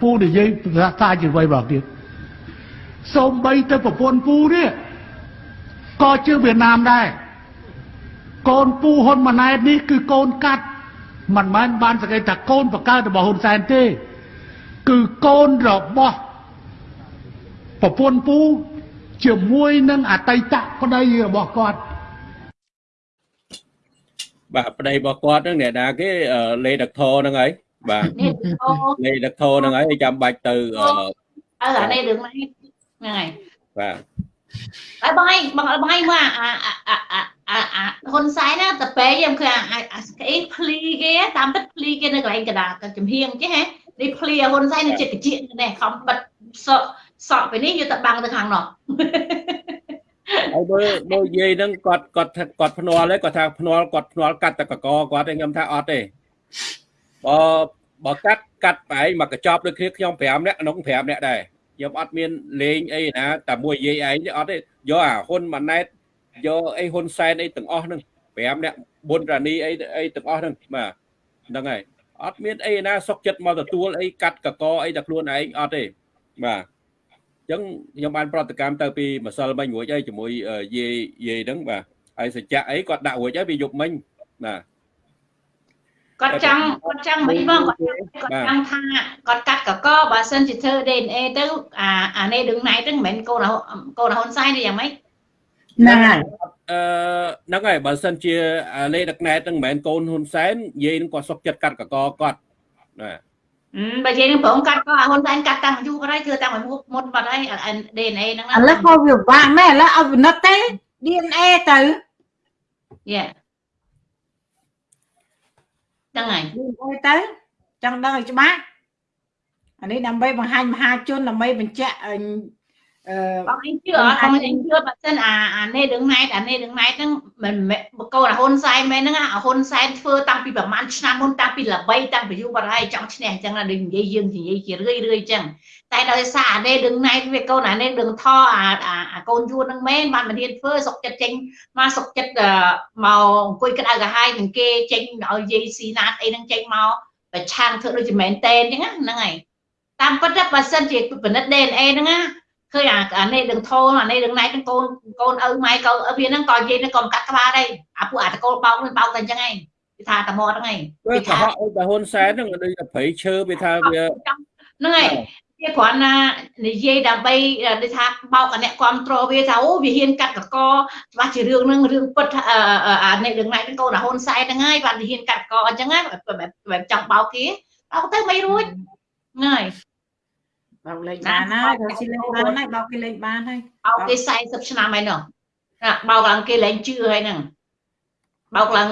ពូនិយាយភាសាជាអ្វីបងទៀតសូម្បីទៅប្រពន្ធពូនេះក៏ជាវៀតណាមដែរកូនពូហ៊ុនម៉ាណែតនេះគឺកូនកាត់មិនមែនបានសង្កេតថាកូនបកើតរបស់ហ៊ុនសែនទេ គឺកូនរបស់ប្រពន្ធពូជាមួយនឹងអតីតប្តីរបស់គាត់បាទប្តីរបស់គាត់ហ្នឹងអ្នកណាគេលេដកធហ្នឹងហើយ បាទនេះអូលេដកធហ្នឹងហើយចាំបាច់ទៅអឺអើអានេះរឿងនេះហ្នឹងហើយបាទហើយបងឯងបងបងឯងមើលអាអាអាអាអាអាហ៊ុនសែនណាតពេខ្ញុំគឺអាអាអាស្អីភ្លីគេតាមពិតភ្លីគេនៅកន្លែងកណ្ដាលចំហៀងចេះហ៎នេះភ្លីហ៊ុនសែននៅចិត្តកជានេះខំបិទសក់សក់ពេលនេះយកទៅបាំងទៅខាងនោះហើយមើលមើលយាយហ្នឹងគាត់គាត់ថាគាត់ភ្នាល់ហើយគាត់ថាភ្នាល់គាត់ភ្នាល់កាត់តែកកគាត់ទេខ្ញុំថាអត់ទេ បើបើកាត់កាត់បែងមកកញ្ចប់ដូចគ្នាខ្ញុំ5នាក់ក្នុង5នាក់ដែរខ្ញុំអត់មានលេងអីណាតែមួយយាយឯងទេអត់ទេយកអាហ៊ុនម៉ាណែតយកអីហ៊ុនសែនអីទាំងអស់ហ្នឹង5នាក់ប៊ុនរ៉ានីអីអីទាំងអស់ហ្នឹងបាទហ្នឹងហើយអត់មានអីណាសុកចិត្តមកទទួលអីកាត់កកអីតែខ្លួនឯងអត់ទេបាទអញ្ចឹងខ្ញុំបានប្រតិកម្មទៅពីម្សិលមិញរួចហើយជាមួយយាយយាយហ្នឹងបាទហើយសច្ចៈអីគាត់ដាក់រួចហើយវាយប់មិញបាទ គាត់ចង់គាត់ចង់មិនបងគាត់គាត់ចង់ថាគាត់កាត់កកបើសិនជាធ្វើ DNA ទៅអាអានេះដឹងណៃទៅមិនមែនកូនកូនហ៊ុនសែនទេយ៉ាងម៉េចហ្នឹងហើយអឺហ្នឹងហើយបើសិនជាលេដឹកណែតហ្នឹងមិនមែនកូនហ៊ុនសែនយាយនឹងគាត់សុកចិត្តកាត់កកគាត់ណាបើនិយាយនឹងប្រងកាត់ក៏ហ៊ុនសែនកាត់តាំងយូរក៏ហើយធ្វើតាំងមុនមុនបាត់ហើយ DNA ហ្នឹងឥឡូវក៏វាបាក់មែនឥឡូវឲ្យវិនិច្ឆ័យទេ DNA ទៅយ៉ា ហ្នឹងហើយ DNA ទៅចង់ដឹងឲ្យច្បាស់អានេះដើម្បីបង្ហាញមហាជនដើម្បីបញ្ជាក់អឺ បងអញជឿអត់បងអញជឿបើសិនអាអានេះដឹងណៃតអានេះដឹងណៃតហ្នឹងមិនមែនបកូនអាហ៊ុនសែនមែនហ្នឹងអាហ៊ុនសែនធ្វើតាំងពីប្រហែលឆ្នាំមុនតាំងពីល្បីតាំងពីយូរបាត់ហើយចង់ឈ្នះអញ្ចឹងណាដូចនិយាយយើងនិយាយជារឿយរឿយអញ្ចឹងតែដោយសារអានេះដឹងណៃវាកូនអានេះដឹងថអាអាកូនយួនហ្នឹងមែនបានមិនហ៊ានធ្វើសុកចិត្តចេញមកសុកចិត្តមកអង្គុយក្តៅកាហាយនឹងគេចេញឲ្យយាយស៊ីណាតអីហ្នឹងចេញមកប្រឆាំងធ្វើដូចជាមែនតែនអញ្ចឹងហ្នឹងហើយតាមពិតទៅបើសិនជាពិនិត្យ DNA ហ្នឹងណា ឃើញអាអានេះដឹងធោអានេះដឹងណៃទាំងកូនកូនឪម៉ែកូនឪវាហ្នឹងក៏និយាយហ្នឹងក៏មិនកាត់ក្បាលដែរអាពួកអាតកូលបោកនឹងបោកតែអញ្ចឹងឯងវាថាតែមកហ្នឹងឯងវាកុហកអីតែហ៊ុនសែនហ្នឹងដូចតែព្រៃឈើវាថាវាហ្នឹងហើយវាគ្រាន់ណានិយាយដើម្បីដូចថាបោកអាអ្នកគ្រប់គ្រងវាថាអូវាហ៊ានកាត់កកច្បាស់ជារឿងហ្នឹងរឿងពិតអានេះរឿងណៃទាំងកូនអាហ៊ុនសែនហ្នឹងហើយបានវាហ៊ានកាត់កកអញ្ចឹងណាបែបចង់បោកគេបោកទៅមិនរួចហ្នឹងហើយ បោកលេងបានហើយបើស៊ីលេងបានហើយបោកគេលេងបានហើយបោកគេ40ឆ្នាំហើយនោះណាបោកឡើងគេលែងជឿហើយហ្នឹងបោកឡើង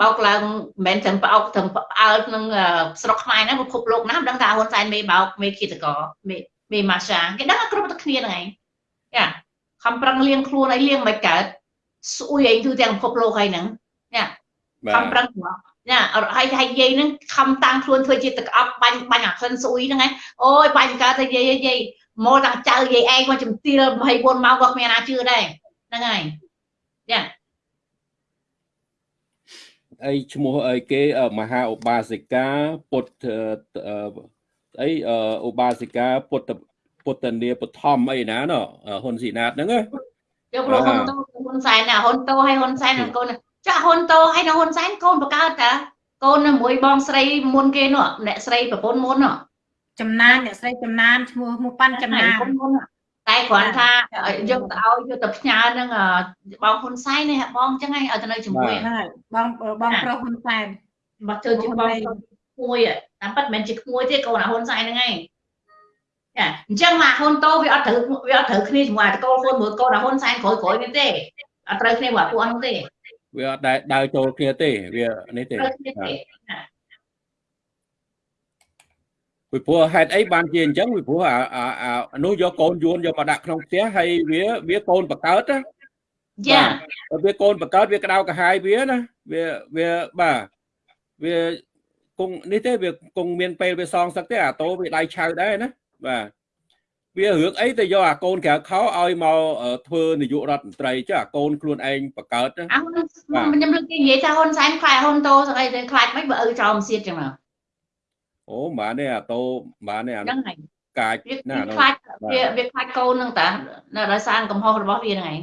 បោកឡើងមិនមែនត្រឹមបោកត្រឹមផ្អើលក្នុងស្រុកខ្មែរហ្នឹងពិភពលោកណាមិនដឹងថាហ៊ុនសែនមេបោកមេគិតកមេមេម៉ាសាគេដឹងគ្រប់តែគ្នាហ្នឹងឯងយ៉ាខំប្រឹងលៀងខ្លួនឲ្យលៀងមិនកើតស្អុយឯងគឺទាំងពិភពលោកហើយហ្នឹងយ៉ាបាខំទប្រឹង ណាហើយហើយយាយហ្នឹងខំតាំងខ្លួនធ្វើជាទឹកអប់បាញ់បាញ់អាក្លិនស្អុយហ្នឹងឯងអូយបាញ់កើតទៅយាយយាយមកតាំងចៅយាយឯងមកជំទាល24ម៉ោងក៏គ្មានណាជឿដែរហ្នឹងហើយយ៉ាអីឈ្មោះអីគេមហាឧបាសិកាពុទ្ធអីឧបាសិកាពុទ្ធពុទ្ធនីបឋមអីណាណហ៊ុនស៊ីណាតហ្នឹងយកលោកហ៊ុនតូហ៊ុនសែនណាហ៊ុនតូហើយហ៊ុនសែននឹងកូន ចាហ៊ុនតូហើយនឹងហ៊ុនសែនកូនបកើតតាកូននៅមួយបងស្រីមុនគេនោះអ្នកស្រីប្រពន្ធមុននោះចំណានអ្នកស្រីចំណានឈ្មោះឈ្មោះប៉ាន់ចំណានតែគ្រាន់ថាយកទៅឲ្យយកទៅផ្ញើនឹងបងហ៊ុនសែននេះបងអញ្ចឹងឲ្យទៅនៅជាមួយហ្នឹងហើយបងបងប្រុសហ៊ុនសែនមកធ្វើជាបងក្មួយតាមពិតមិនមែនជាក្មួយទេកូនអាហ៊ុនសែនហ្នឹងឯងចាអញ្ចឹងមកហ៊ុនតូវាអត់ត្រូវវាអត់ត្រូវគ្នាជាមួយតកូលហ៊ុនមួយកូនអាហ៊ុនសែនក្រោយក្រោយនេះទេអត់ត្រូវគ្នាមួយពួកហ្នឹងទេ វាអត់ដែលដើរចូលគ្នាទេវានេះទេត្រូវគ្នាទេពីព្រោះហេតុអីបានជាអញ្ចឹងពីព្រោះអាអានោះយកកូនយួនយកមកដាក់ក្នុងផ្ទះហើយវាវាកូនបកើតណាចាវាកូនបកើតវាក្តៅកាហាយវាណាវាវាបាទវាគង់នេះទេវាគង់មានពេលវាសងសឹកទេអាតូវាដៃឆៅដែរណាបាទ វារឿងអីទៅយកអាកូនក្រៅខោឲ្យមកធ្វើនាយករដ្ឋមន្ត្រីចុះអាកូនខ្លួនឯងបកើតណាអើខ្ញុំលើកគេនិយាយថាហ៊ុនសែនខ្លាចហ៊ុនតូស្អីទៅខ្លាចមិនបើឪចោលមសៀតចឹងណាអូបានទេអាតូបានទេអាហ្នឹងហើយកាចវាណាខ្លាចវាវាខ្លាចកូនហ្នឹងតានៅដោយសារកំហុសរបស់វាហ្នឹងឯង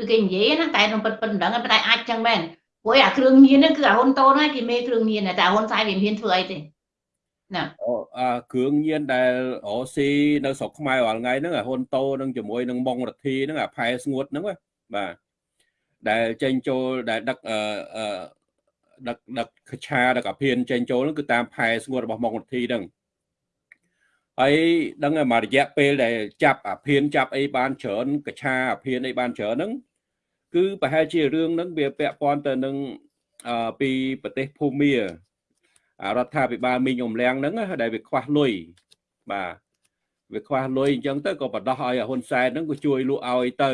ឬគេនិយាយណាតែខ្ញុំពិតពិតមិនដឹងតែអាចចឹងមែនព្រោះអាគ្រឿងញៀនហ្នឹងគឺអាហ៊ុនតូនហ្នឹងគេមេគ្រឿងញៀនតែហ៊ុនសែនវាមិនហ៊ានធ្វើអីទេ អូអាគ្រឿងញៀនដែលអូស៊ីនៅស្រុកខ្មែររាល់ថ្ងៃហ្នឹងអាហ៊ុនតូនឹងជាមួយនឹងម៉ុងរទ្ធីហ្នឹងអាផែស្ងួតហ្នឹងបាទដែលចេញចូលដែលដឹកអឺដឹកដឹកខឆាដឹកអាភៀនចេញចូលហ្នឹងគឺតាមផែស្ងួតរបស់ម៉ុងរទ្ធីហ្នឹងហើយដឹងតែមួយរយៈពេលដែលចាប់អាភៀនចាប់អីបានច្រើនកឆាអាភៀនអីបានច្រើនហ្នឹងគឺប្រហែលជារឿងហ្នឹងវាពាក់ព័ន្ធទៅនឹងអឺពីប្រទេសភូមា រដ្ឋាភិបាលមីងអំលៀងហ្នឹងដែលវាខ្វះលុយបាទវាខ្វះលុយអញ្ចឹងទៅក៏បដោះឲ្យហ៊ុនសែនហ្នឹងក៏ជួយលក់ឲ្យទៅ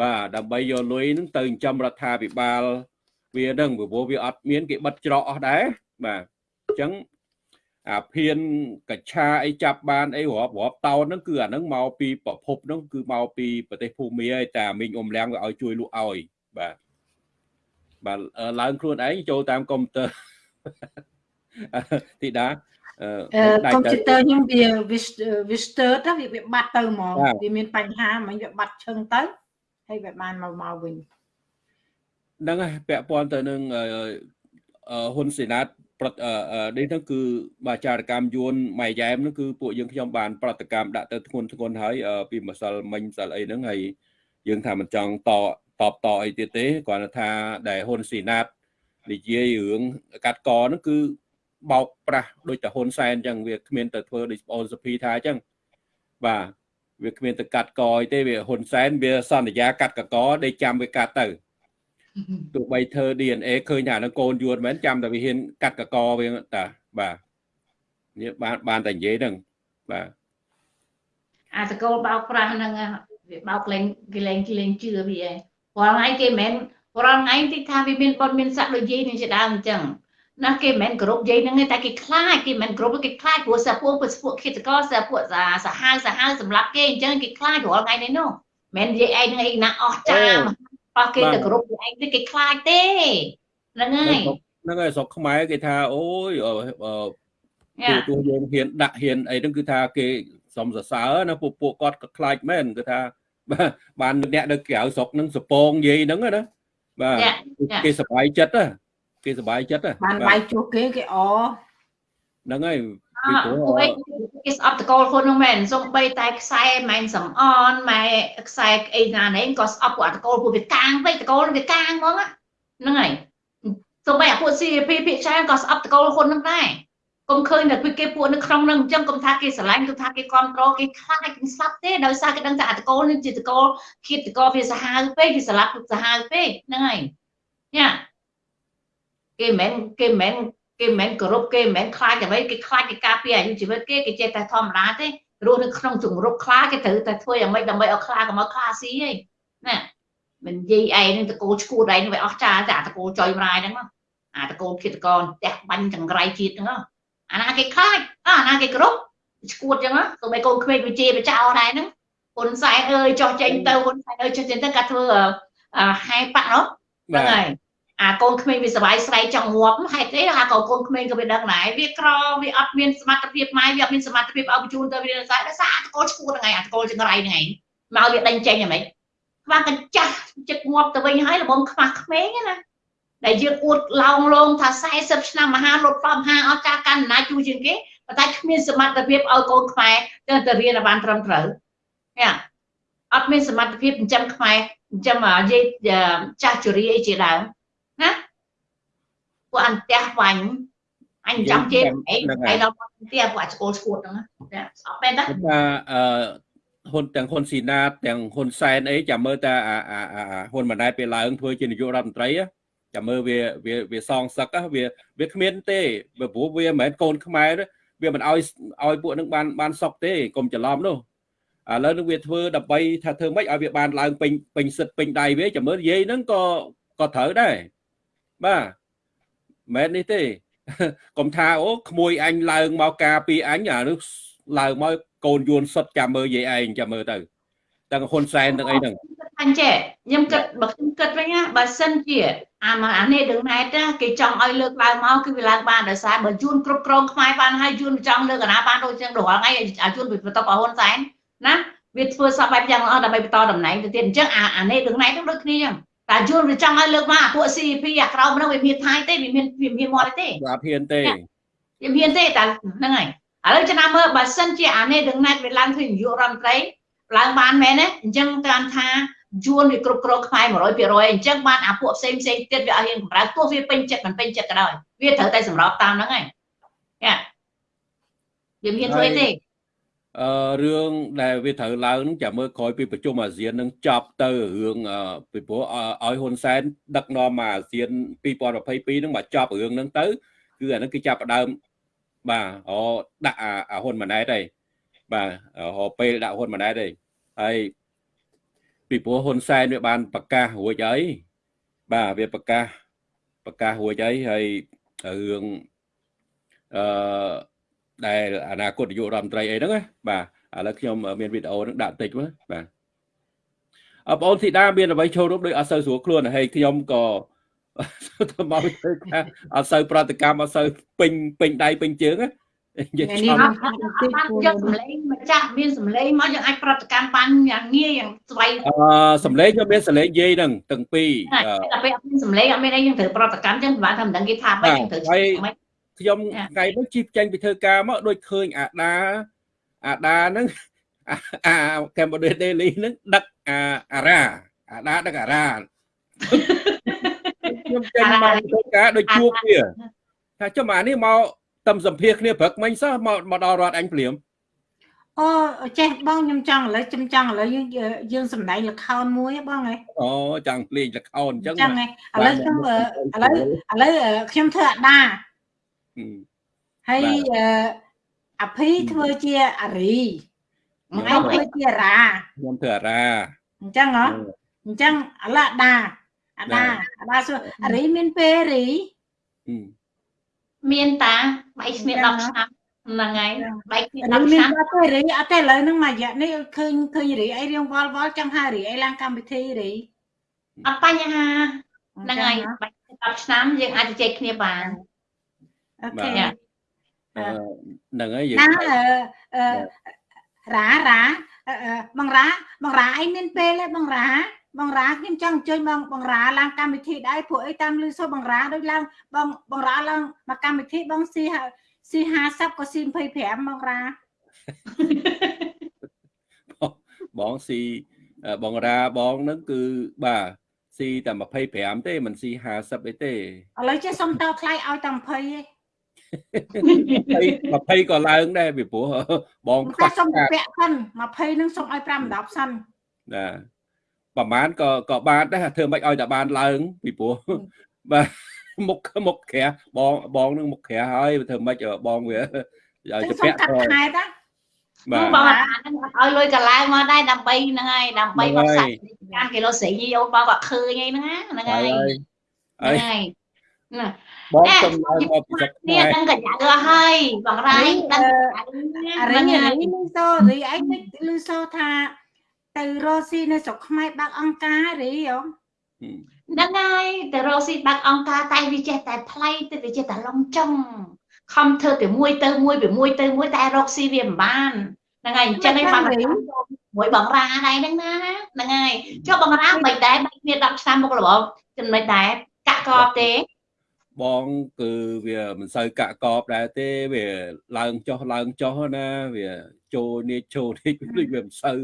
បាទដើម្បីយកលុយហ្នឹងទៅចិញ្ចឹមរដ្ឋាភិបាលវាហ្នឹងព្រោះវាអត់មានគេបិទច្រកអស់ដែរបាទអញ្ចឹងអាភៀនកច្ឆាអីចាប់បានអីរាប់រាប់តោនហ្នឹងគឺអាហ្នឹងមកពីប្រភពហ្នឹងគឺមកពីប្រទេសភូមាហើយតែមីងអ៊ំលៀងវាឲ្យជួយលក់ឲ្យបាទបាទឡើងខ្លួនឯងចូលតាមកុំព្យូទ័រ ទីដាអឺកុំព្យូទ័រខ្ញុំវាវាស្ទើតវាវាបាត់ទៅហ្មងវាមានបញ្ហាមិញវាបាត់ឈឹងទៅហើយវាបានមកមកវិញហ្នឹងហើយពាក់ព័ន្ធទៅនឹងហ៊ុនសេណាតប្រតនេះហ្នឹងគឺបាចារកម្មយួនម៉ៃយ៉ែមហ្នឹងគឺពួកយើងខ្ញុំបានប្រតិកម្មដាក់ទៅធ្ងន់ធ្ងន់ហើយពីម្សិលមិញម្សិលអីហ្នឹងហើយយើងថាមិនចង់តតបតអីទៀតទេគ្រាន់តែថាដែលហ៊ុនសេណាតនិយាយរឿងកាត់កហ្នឹងគឺ បោកប្រាស់ដូចតែហ៊ុនសែនអញ្ចឹងវាគ្មានទៅធ្វើដូចបងសុភីថាអញ្ចឹងបាទវាគ្មានទៅកាត់កអីទេវាហ៊ុនសែនវាសន្យាកាត់កកដេកចាំវាកាត់ទៅទោះបីធ្វើ DNA ឃើញថានឹងកូនយួនមែនចាំតែវាហ៊ានកាត់កកវាតាបាទនេះបានបានតែនិយាយហ្នឹងបាទអាតកូលបោកប្រាស់ហ្នឹងវាបោកលេងគេលេងគេលេងជឿវាឯងរាល់ថ្ងៃគេមិនមែនរាល់ថ្ងៃទីថាវាមានបនមានស័កដូចយាយនឹងជាដើមអញ្ចឹង ណាគេមិនមែនគ្រប់យាយហ្នឹងទេតែគេខ្លាចគេមិនមែនគ្រប់គេខ្លាចព្រោះសាពួកពួកឃាតករសាពួកសាហាវសាហាវសម្រាប់គេអញ្ចឹងគេខ្លាចរាល់ថ្ងៃនេះនោះមិនមែនយាយឯងហ្នឹងឯងណាអស់ចាមប៉ះគេទៅគ្រប់យាយឯងទេគេខ្លាចទេហ្នឹងហើយហ្នឹងហើយស្រុកខ្មែរគេថាអូយអឺអឺយ៉ាទូទូយើងហ៊ានដាក់ហ៊ានអីហ្នឹងគឺថាគេសំសរសើរណាពួកពួកគាត់ក៏ខ្លាចមែនគឺថាបាទបានអ្នកនៅក្រៅស្រុកហ្នឹងសពងយាយហ្នឹងណាបាទយ៉ាគេសប្បាយចិត្តណា គេសប្បាយចិត្តណាបានបាយជួសគេគេអហ្នឹងហើយអ่าពួកឯងគេស្អប់តកូលខ្លួននោះមែនសំបីតែខ្សែម៉ែនសំអនម៉ែខ្សែអីណានេះក៏ស្អប់ពួកអតកូលពួកវាកាងពេកតកូលវាកាងហ្មងហ្នឹងហើយសំបីអាពួក CP ភាគច្រើនក៏ស្អប់តកូលខ្លួនហ្នឹងដែរកុំឃើញតែពីគេពួកនៅក្នុងហ្នឹងអញ្ចឹងកុំថាគេស្រឡាញ់គឺថាគេគ្រប់គ្រងគេខ្លាចគេស្លាប់ទេដោយសារគេដឹងថាអតកូលនេះជាតកូលគៀតតកូលវាសាហាវពេកគេស្លាប់សាហាវពេកហ្នឹងហើយញ៉ា គេមិនមែនគេមិនមែនគេមិនមែនគោរពគេមិនមែនខ្លាចអ្វីគេខ្លាចគេការពារអាយុជីវិតគេគេចេះតែធម្មតាទេរស់នៅក្នុងជំរប់ខ្លាគេត្រូវតែធ្វើយ៉ាងម៉េចដើម្បីឲ្យខ្លាកុំឲ្យខ្លាស៊ីហីណាមិននិយាយឯងនឹងតកូលឈួតឯងវាអស់ចាតែអាតកូលចុយម្រាយហ្នឹងមកអាតកូលគិតកនផ្ទះបាញ់ចង្រៃជាតិហ្នឹងមកអាណាគេខ្លាចអាណាគេគោរពឈួតចឹងណាទៅបីកូនក្មេងវិជាបចោដែរហ្នឹងហ៊ុនសែនអើយចោះចេញទៅហ៊ុនសែនអើយចោះចេញទៅកាត់ធ្វើអឺហែប៉ាក់នោះហ្នឹងហើយ អាកូនក្មេងវាសុវ័យស្រ័យចង់ងាប់ហេតុអីអាកូនកូនក្មេងក៏វាដឹងដែរវាក្រវាអត់មានសមត្ថភាពម៉ែវាអត់មានសមត្ថភាពឲ្យបញ្ជូនទៅវាសាដោយសារអាតកូលឈួតហ្នឹងឯងអាតកូលចង្រៃហ្នឹងឯងមកវាដេញចេញហ្មងខ្វះកញ្ចាស់ចិត្តងាប់ទៅវិញហើយលំមខ្វះក្មេងណាដែលយើងអួតឡោងឡងថា40ឆ្នាំមហាលុតបំហាអស់ការកាន់អំណាចយូរជាងគេប៉ុន្តែគ្មានសមត្ថភាពឲ្យកូនខ្មែរទៅទៅរៀនបានត្រឹមត្រូវនេះអត់មានសមត្ថភាពចិញ្ចឹមខ្មែរចិញ្ចឹមយាយចាស់ជរាអីជាដើម ណាពួកអន្ទះវាញ់អញចាំជេរអីឯដល់អន្ទះពួកអាស្គលឈួតហ្នឹងណាស្អប់មែនតាខ្ញុំថាអឺហ៊ុនទាំងហ៊ុនស៊ីណាតទាំងហ៊ុនសែនអីចាំមើលតាអាអាអាហ៊ុនម៉ាណែតពេលឡើងធ្វើជានាយករដ្ឋមន្ត្រីចាំមើលវាវាវាសងសឹកវាវាគ្មានទេព្រោះវាមិនមែនកូនខ្មែរវាមិនឲ្យឲ្យពួកនឹងបានបានសុកទេកុំច្រឡំនោះឥឡូវនឹងវាធ្វើដើម្បីថាធ្វើម៉េចឲ្យវាបានឡើងពេញពេញសិទ្ធពេញដៃវាចាំមើលនិយាយហ្នឹងក៏ក៏ត្រូវដែរ បាទមិនមែននេះទេកុំថាអូក្មួយអញឡើងមកការពីអញអានោះឡើងមកកូនយួនសុតចាំមើលយាយឯងចាំមើលទៅទាំងហ៊ុនសែនទាំងអីហ្នឹងអញចេះខ្ញុំគិតបើខ្ញុំគិតវិញណាបើសិនជាអាមកអានេះដឹងណែតគេចង់ឲ្យលើកឡើងមកគឺវាឡើងបានដោយសារបើយួនគ្រប់គ្រងខ្មែរបានហើយយួនចង់លើកអាណាបានដូចចឹងរាល់ថ្ងៃអាយួនបន្ទាប់ឲ្យហ៊ុនសែនណាវាធ្វើសពបែបយ៉ាងល្អដើម្បីបន្តតំណែងទៅទៀតអញ្ចឹងអាអានេះដឹងណែតដូចគ្នាចឹង តែយួនវាចង់ឲ្យលើកមកអាពួក CP អាក្រោមហ្នឹងវាមានថៃទេវាមានវាមានមាត់ទេបាទហ៊ានទេវាមានទេតែហ្នឹងហើយឥឡូវចំណាំមើលបើសិនជាអានេះដឹងណាត់វាឡើងធ្វើនាយករដ្ឋមន្ត្រីឡើងបានមែនទេអញ្ចឹងតាមថាយួនវាគ្រប់គ្រងខ្មែរ100%អញ្ចឹងបានអាពួកផ្សេងផ្សេងទៀតវាអត់ហ៊ានកម្រើទោះវាពេញចិត្តមិនពេញចិត្តក៏ដោយវាត្រូវតែសម្របតាមហ្នឹងហើយយ៉ាវាមានធ្វើទេ អឺរឿងដែលវាត្រូវឡើងហ្នឹងចាំមើលក្រោយពីប្រជុំអាស៊ាននឹងចប់ទៅរឿងអឺពីព្រោះឲ្យហ៊ុនសែនដឹកនាំមកអាស៊ាន2022ហ្នឹងមកចប់រឿងហ្នឹងទៅ គឺអាហ្នឹងគឺចាប់ផ្ដើមបាទអូដាក់អាអាហ៊ុនម៉ាណែតហើយបាទហៅពេលដាក់ហ៊ុនម៉ាណែតហើយហើយពីព្រោះហ៊ុនសែនវាបានប្រកាសរួចហើយបាទវាប្រកាសប្រកាសរួចហើយហើយរឿងអឺ ដែលអនាគតនាយករដ្ឋមន្ត្រីអីហ្នឹងណាបាទឥឡូវខ្ញុំមានវីដេអូហ្នឹងដាក់តិចមកបាទអបងអូនធីតាមានអ្វីចូលរួមដោយអត់សូវស្រួលខ្លួនហើយខ្ញុំក៏ទៅមកធ្វើការអត់សូវប្រតិកម្មអត់សូវពេញពេញដៃពេញជើងណានិយាយនេះចំមកបានយកសម្លេងម្ចាស់មានសម្លេងមកយើងអាចប្រតិកម្មបានយ៉ាងងាយយ៉ាងស្វ័យអឺសំឡេងខ្ញុំមានសំឡេងយាយហ្នឹងទាំងពីរតែពេលអត់មានសម្លេងអត់មានអីយើងត្រូវប្រតិកម្មចឹងបានថាមិនដឹងគេថាម៉េចយើងត្រូវធ្វើម៉េច ខ្ញុំថ្ងៃនេះជីបចេញពីធ្វើការមកដូចឃើញអាដាអាដាហ្នឹងអាកម្ពុជា Daily ហ្នឹងដឹកអាអារ៉ាអាដាដឹកអារ៉ាខ្ញុំចេញមកធ្វើការដូចជួបវាថាចុះអានេះមកតំសម្ភារគ្នាព្រឹកមិញសោះមកមកដល់រដ្ឋអញភ្លាមអូចេះបងខ្ញុំចង់ឥឡូវខ្ញុំចង់ឥឡូវយើងយើងសំដែងល្ខោនមួយបងហ៎អូចង់លេងល្ខោនអញ្ចឹងចឹងហ៎ឥឡូវខ្ញុំឥឡូវឥឡូវខ្ញុំធ្វើអាដា ហើយអភីធ្វើជាអារីឯងធ្វើជារាខ្ញុំធ្វើអារាអញ្ចឹងហ៎អញ្ចឹងឥឡូវអាដាអាដាអាដាសួរអារីមានពេលរីហឹមមានតាបែកគ្នា10ឆ្នាំហ្នឹងហើយបែកគ្នារី10មានឆ្នាំអត់ទេរីអត់ទេឥឡូវហ្នឹងមួយរយៈនេះឃើញឃើញរីអីរៀងវល់វល់ចង់ហៅរីអីឡើងកម្មវិធីរីអត់បញ្ហាហ្នឹងហើយបែកគ្នា10ឆ្នាំយើងអាចជជែកគ្នាបាន អូខេបាទអឺហ្នឹងហើយយើងណាអឺអឺរ៉ារ៉ាអឺអឺបងរ៉ាបងរ៉ាអីមានពេលទេបងរ៉ាបងរ៉ាខ្ញុំចង់អញ្ជើញបងបងរ៉ាឡើងកម្មវិធីដែរព្រោះអីតាមលឺសូរបងរ៉ាដូចឡើងបងបងរ៉ាឡើងមកកម្មវិធីបងស៊ីស៊ី50ក៏ស៊ី25បងរ៉ាបងស៊ីអឺបងរាបងហ្នឹងគឺបាទស៊ីតែ25ទេមិនស៊ី50អីទេឥឡូវចេះសុំតថ្លៃឲ្យតែ20ឯង 20 20ក៏ឡើងដែរពីព្រោះបងខ្វះខ្លះសុំខាតពាក់សិន20ហ្នឹងសុំឲ្យ5 10សិនណាប្រហែលក៏ក៏បានដែរធ្វើមិនឲ្យតែបានឡើងពីព្រោះបាទមុខមុខក្រាស់បងបងនឹងមុខក្រាស់ហើយធ្វើមិនបងវាឲ្យចឹទៅងសុំពាក់កាត់ thôi ខែតាបាទបងអាហ្នឹងអត់ឲ្យលុយកន្លែងមកដែរដើម្បីហ្នឹងហើយដើម្បីហ្នឹងបហើយកសាច់ការគីឡូស្រីអូនបងក៏ឃើញហ្នឹងណាហ្នឹងហើហើយយហើយហ្នឹងហើយ ណាបងចំណាយមកពីស្រុកនេះខ្មែរដឹងកញ្ញាអស់ហើយបងរ៉ៃដឹងអារីហ្នឹងអាហើយរីលឺសូរីអីតិចលឺសូថា ទៅរស់ស៊ីនៅស្រុកខ្មែរបាក់អង្ការរីហ៎ហ្នឹងហើយទៅរកស៊ីបាក់អង្គការតែវាចេះតែថ្លៃទៅវាចេះតែឡងចង់ខំធ្វើពីមួយទៅមួយពីមួយទៅមួយតែរកស៊ីវាមិនបានហ្នឹងហើយអញ្ចឹងឯងបានមួយបងរ៉ាដែរហ្នឹងណាហ្នឹងហើយចុះបងរ៉ាមិនដែរបែកគ្នា10ឆ្នាំមុខរបបចំណុចដែរកាក់កបទេ បងគឺវាមិនសូវកាក់កបដែរទេវាឡើងចុះឡើងចុះណាវាចូលនេះចូលនេះដូចវាមិនសូវ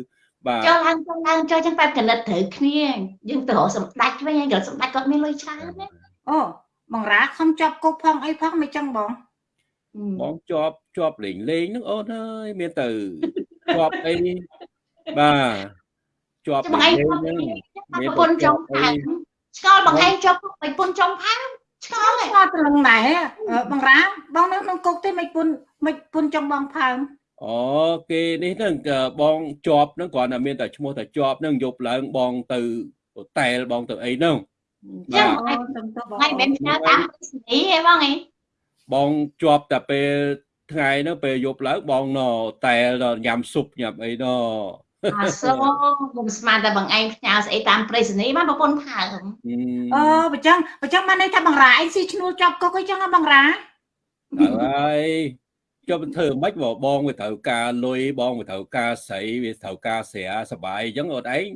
បាទចុះឡើងចុះឡើងចុះចឹងបែបកណិតត្រូវគ្នាយើងទៅរកសម្ដេចវិញហើយក៏សម្ដេចគាត់មានលុយច្រើនណាអូបងរ៉ាខំជាប់គុកផងអីផងមិនចឹងបងបងជាប់ជាប់លេងលេងហ្នឹងអូនអើយមានទៅជាប់អីបាទជាប់ចាំបងលេឯងងលេងគាត់ហ្នឹងប្រពន្ធចុងផាំឆ្ងល់បងឯងជាប់ប្រពន្ធចុងផាំ ឆ្ងល់ហ៎ស្គាល់ត្រឹងដែរអឺបងរ៉ាបងនៅក្នុងគុកទេមិនពុនមិនពុនចង់បងផើមអូគេនេះហ្នឹងក៏បងជាប់ហ្នឹងគ្រាន់តែមានតែឈ្មោះតែជាប់ហ្នឹងយប់ឡើងបងទៅហូតែលបងទៅអីហ្នឹងចឹងអូឯងសំទោសបងថ្ងៃមិនផ្ញើតាមពីស្នីហ៎បងឯងបងជាប់តែពេលថ្ងៃហ្នឹងពេលយប់ឡើងបងណតែលដល់ញ៉ាំស៊ុបញ៉ាំអីណ អាសូខ្ញុំស្មានតែបងឯងផ្ញើស្អីតាមប្រេសនីបានប្រពន្ធផើមអូបើចឹងបើចឹងបានន័យថាបងរ៉ាឯងស៊ីឈ្នួលជាប់គុកអីចឹងហ៎បងរ៉ាហើយចុះធ្វើម៉េចបើបងវាត្រូវការលុយបងវាត្រូវការស្រីវាត្រូវការស្រាសបាយអញ្ចឹងអត់ឯង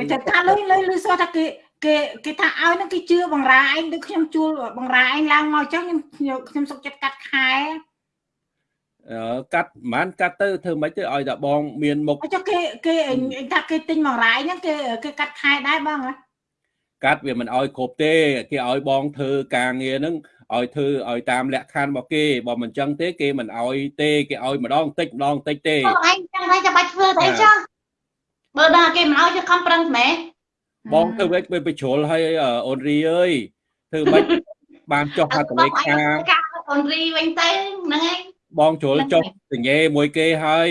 អឺតែថាលុយលុយលុយសួរថាគេគេគេថាឲ្យហ្នឹងគេជឿបងរ៉ាឯងដូចខ្ញុំជួលបងរ៉ាឯងឡើងមកចឹងខ្ញុំខ្ញុំខ្ញុំសុកចិត្តកាត់ខែអឺ កាត់ប្រហែលកាត់ទៅធ្វើម៉េចទៅឲ្យតែបង មានមុខអញ្ចឹងគេគេអញថាគេទិញបងរ៉ាឯងហ្នឹងគេគេកាត់ខែដែរបងហ៎កាត់វាមិនឲ្យគ្រប់ទេគេឲ្យបងធ្វើការងារហ្នឹងឲ្យធ្វើឲ្យតាមលក្ខខណ្ឌរបស់គេបើមិនអញ្ចឹងទេគេមិនឲ្យទេគេឲ្យម្ដងតិចម្ដងតិចទេបងឯងចឹងតែចាំបាច់ធ្វើទៅចុះបើដល់គេមិនឲ្យយកខំប្រឹងម៉ែបងធ្វើវិញទៅបញ្ជ្រុលឲ្យអូនរីអើយធ្វើម៉េចបានចុះហត្ថលេខាការអូនរីវិញទៅហ្នឹងឯង បងជ្រុលចុះសញ្ញេមួយគេហើយ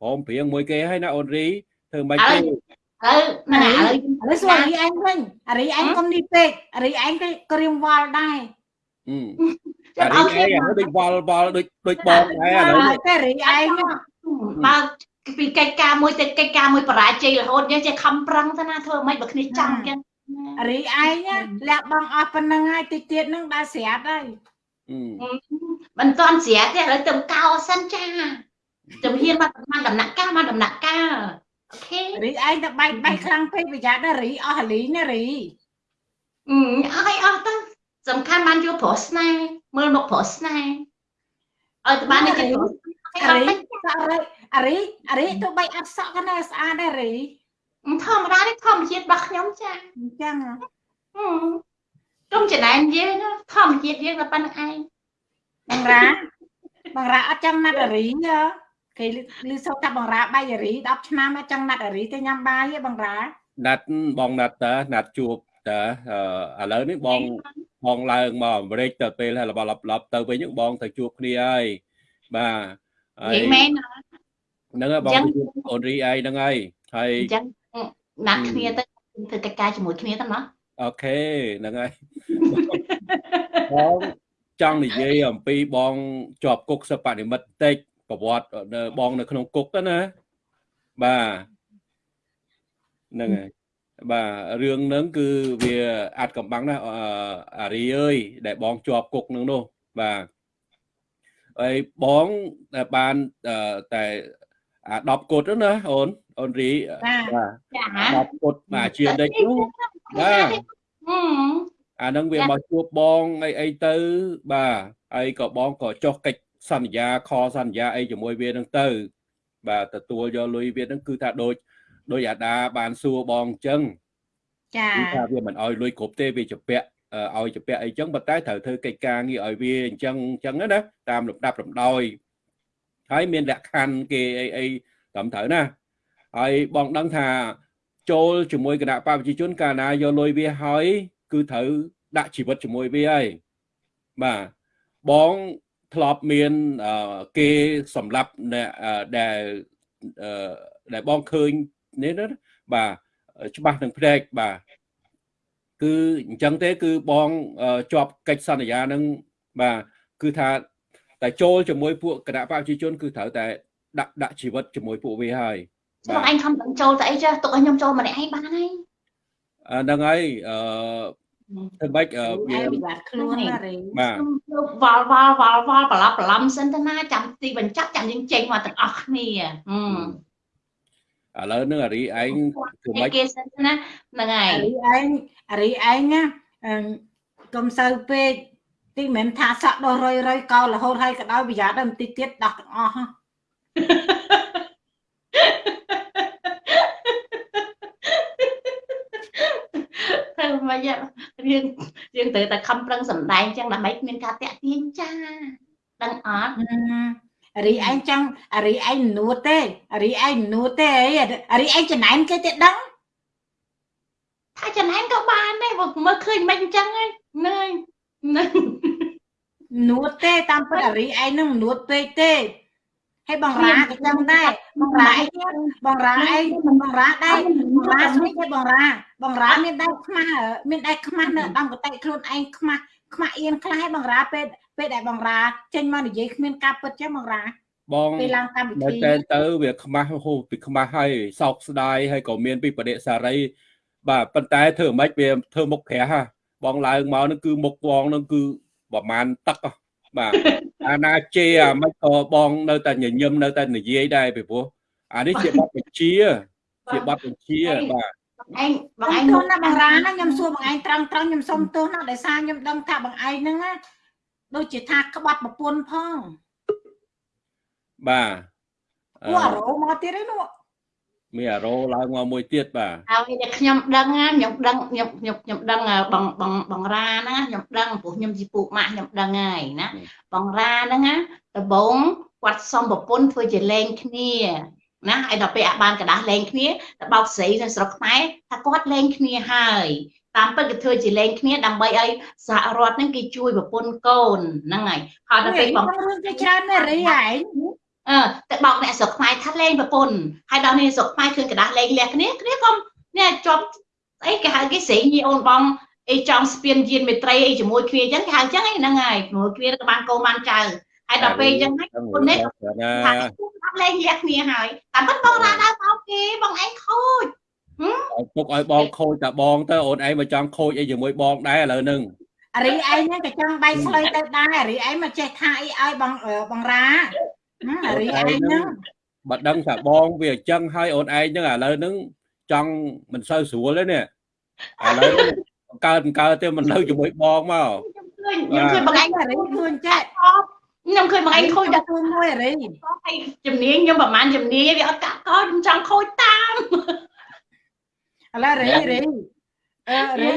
ព្រមព្រៀងមួយគេហើយណាអូនរីធ្វើម៉េចទេឥឡូវហ្នឹងឥឡូវឥឡូវសួរអារីឯងវិញអារីឯងកុំនេះពេកអារីឯងក៏ក្រៀមវល់ដែរអឺចាំអាអរីត់ឯងដូចវល់វល់ដូចដូចបងដែរឥឡូវហើយតែរីឯងហ្នឹងបើពីកិច្ចការមួយទៅកិច្ចការមួយបរាជ័យរហូតយើងចេះខំប្រឹងទៅណាធ្វើមិនបើគ្នាចង់ចឹងអារីឯងណាលះបងអស់ប៉ុណ្្នឹងហើយតិចទៀតហ្នឹងដល់ស្រាប់ហើយអឺ មិនទាន់ស្រាប់ទេឥឡូវទៅកោសិនចាជំហានមកមកដំណាក់កាលមកដំណាក់កាលអូខេរីឯងទៅបែកបែកខ្លាំងពេកប្រយ័ត្នណារីអស់ហលីណារីអឺអស់ឲ្យអស់ទៅសំខាន់បានយកប្រុសស្នេហ៍មើលមកប្រុសស្នេហ៍ឲ្យទៅបាននេះគេប្រុសឲ្យអអាត់រីទៅសក់រីអារីអារីទៅបែកអត់សក់ក៏នៅស្អាតដែររីធម្មតានេះធម្មជាតិរបស់ខ្ញុំចាអញ្ចឹងហ៎ ហឹមទុំចំណែនយើងណាធម្មជាតិយើងតែប៉ុណ្្នឹងឯងបងរ៉ាបងរ៉ាអត់ចង់ណាត់អារីទេគេលឺសូថាបងរ៉ាបាយអារី10ឆ្នាំអត់ចង់ណាត់អារីទៅញ៉ាំបាយទេបងរ៉ាណាត់បងណាត់តើណាត់ជួបតើអឺឥឡូវនេះបងបងឡើងមកអាមេរិកទៅពេលហើយឡប់ឡប់ទៅវិញហ្នឹងបងទៅជួបគ្នាហើយបាទហើនិយាយយមែនបហ្នឹងហើយបងអញ្ចឹងទៅជួបអូនរីឯងហ្នឹងហើយហើយអញ្ចឹងណាត់គ្នាទៅធ្វើកិច្ចការជាមួយគ្នាទៅណា អូខេហ្នឹងហើយបងចង់និយាយអំពីបងជាប់គុកសិបនិមិត្តបន្តិចប្រវត្តិនៅបងនៅក្នុងគុកទៅណាបាទហ្នឹងហើយបាទរឿងហ្នឹងគឺវាអាចកំបាំងណាស់អឺអារីអើយដែលបងជាប់គុកហ្នឹងនោះបាទហើយបងតែបានអឺតែអា10គុតហ្នឹងណាអូនអូនរីចាបាទចា10គុតបាទជាដេចនោះ បាទហឹមអាហ្នឹងវាចា៎មកជួបបងអីអីទៅ បាទហើយក៏បងក៏ចុះកិច្ចសន្យាខសន្យាអីជាមួយវាហ្នឹងទៅ បាទទទួលយកលុយវាហ្នឹងគឺថាដូចដូចអាដាបានសួរបងអញ្ចឹងចាគឺថាវាមិនអោយលុយគ្រប់ទេវាជពាក់អឺឲ្យជពាក់អីចឹងប៉ុន្តែត្រូវធ្វើកិច្ចការងារឲ្យវាអញ្ចឹងអញ្ចឹងណាតាមលំដាប់លំដោយហើយមានលក្ខខណ្ឌគេអីអីត្រឹមត្រូវណាហើយបងដឹងថា ចូលជាមួយគណៈបព្វជិជនកាលណាយកលុយវាហើយ គឺត្រូវដាក់ជីវិតជាមួយវាហើយបាទបងធ្លាប់មានអឺគេសម្រាប់អ្នកអឺដែលអឺដែលបងឃើញនេះណាបាទច្បាស់នឹងភ្នែកបាទគឺអញ្ចឹងទេ គឺបងអឺជាប់កិច្ចសន្យានឹងបាទគឺថាតែចូលជាមួយពួកគណៈបព្វជិជន គឺត្រូវតែដាក់ដាក់ជីវិតជាមួយពួកវាហើយ បងឯងខំដឹងចូលទៅអីចាទុកឲ្យខ្ញុំចូលម្នាក់ឯងបានហើយអាហ្នឹងហើយអឺធ្វើម៉េចអឺវាវាវិបត្តិខ្លួនណារីបាទខ្ញុំវល់វល់វល់វល់ប្រឡប់ប្រឡំសិនទៅណាចាំទីបញ្ចប់ចាំយើងចេញមកទាំងអស់គ្នាហឹមឥឡូវហ្នឹងអារីឯងធ្វើម៉េចគេសិនទៅណាហ្នឹងហើយអារីឯងអារីឯងណាអឺកុំសូវពេកទីមិនមែនថាសក់ដោះរយរយកោររហូតហើយក៏ដោយប្រយ័ត្នដល់បន្តិចទៀតដោះទាំងអស់ហ៎ ធ្វើ មិនយ៉ាងយើងយើងត្រូវតែខំប្រឹងសម្ដែងចឹងដើម្បីគ្មានការតាក់ទាញចាដឹងអត់អារីឯងចង់អារីឯងនួតទេអារីឯងនួតទេអីអារីឯងចំណែនគេទេដឹងថាចំណែនក៏បានដែរបើមើលឃើញមិនអញ្ចឹងហ្នឹងហើយហ្នឹងនួតទេតាមពិតអារីឯងនឹងនួតពេកទេ ហើយបងរាក៏ចឹងដែរបងរាឯងបងរាឯងបងរាដែរបងរាស្មីទេបងរាបងរាមានដែរខ្មាស់មានដែរខ្មាស់នៅដំកតិខ្លួនឯងខ្មាស់ខ្មាស់អៀនខ្លះហើយបងរាពេលពេលដែលបងរាចេញមកនិយាយគ្មានការពិតចឹងបងរាបងពេលឡើងកម្មវិនៅធីតែទៅវាខ្មាស់ហូពីខ្មាស់ហើយសោកស្ដាយហើយក៏មានពីបដិសារី បាទប៉ុន្តែធ្វើមិនខ្មិចវាធ្វើមុខក្រាស់ហ่ะបងឡើងមកនឹងគឺមុខបងនឹងគឺប្រហែលទឹកហ៎ បាទអាណាជេអាមិនក៏បងនៅតែញញឹមនៅតែនិយាយដែរពីព្រោះអានេះជាបទបញ្ជាជាបទបញ្ជាបាទឯងបងបងឯឯងងណាបងរាណាខ្ញុំសួរបងឯងត្រង់ត្រង់ខ្ញុំសុំទោសណាដោយសារខ្ញុំដឹងថាបងឯងហ្នឹងណាដូចជាថាក្បត់ប្រពន្ធផងបាទអឺពួកអារោមកទៀតឯនោះ មានអារោឡើងមកមួយទៀតបាទហើយតែខ្ញុំដឹងណាខ្ញុំដឹងខ្ញុំខ្ញុំខ្ញុំដឹងបងបងបងរាហ្នឹងណាខ្ញុំដឹងព្រោះខ្ញុំជាពូម៉ាក់ខ្ញុំដឹងហើយណាបងរាហ្នឹងណាដំបងគាត់សុំប្រពន្ធធ្វើជាលេងគ្នាណាហើយដល់ពេលអាបានកដាស់លេងគ្នាទៅបោកស្រីនៅស្រុកខ្មែរថាគាត់លេងគ្នាហើយតាមពិតគេធ្វើជាលេងគ្នាដើម្បីឲ្យសហរដ្ឋហ្នឹងគេជួយប្រពន្ធកូនហ្នឹងហើយហើយដល់ពេលបងរឿងគេច្រើនណាស់រីឯង អឺតែបោកអ្នកស្រុកខ្មែរថាលេងប្រពន្ធហើយដល់នេះស្រុកខ្មែរឃើញกระดาษលេងលះគ្នាគ្នាក៏នេះជាប់អីគេហៅគេស្រេងញីអូនបងអីចង់ស្ពានយានមេត្រីអីជាមួយគ្នាអញ្ចឹងគេហៅអញ្ចឹងហ្នឹងហើយជាមួយគ្នាក៏បានកូនបានចៅហើយដល់ពេលអញ្ចឹងហើយគុណនេះ ណា ថាគាត់លេងលះគ្នាហើយតែមិនបងរ៉ាដល់បោកគេបងឯងខូច ឲ្យទុកឲ្យបងខូចតែបងទៅអូនឯងមកចង់ខូចអីជាមួយបងដែរឥឡូវហ្នឹង អារីឯងហ្នឹងក៏ចង់បៃស្លុយទៅដែរអារីឯងមកចេះថាអីឲ្យបងអឺបងរាហឹមអា រីឯងហ្នឹងបើដឹងថាបងវាអញ្ចឹងហើយអូនឯងហ្នឹងឥឡូវហ្នឹងចង់មិនសូវស្រួលទេនេះឥឡូវហ្នឹងកើតកើតទៅមិននៅជាមួយបងមកខ្ញុំឃើញខ្ញុំឃើញបងឯងអារីខ្លួនចេះខ្ញុំឃើញបងឯងខូចដល់ខ្លួនមួយអារីហើយជំនាញខ្ញុំប្រហែលជំនាញវាអត់កាត់កោខ្ញុំចង់ខូចតាមឥឡូវរីរីអឺរីអា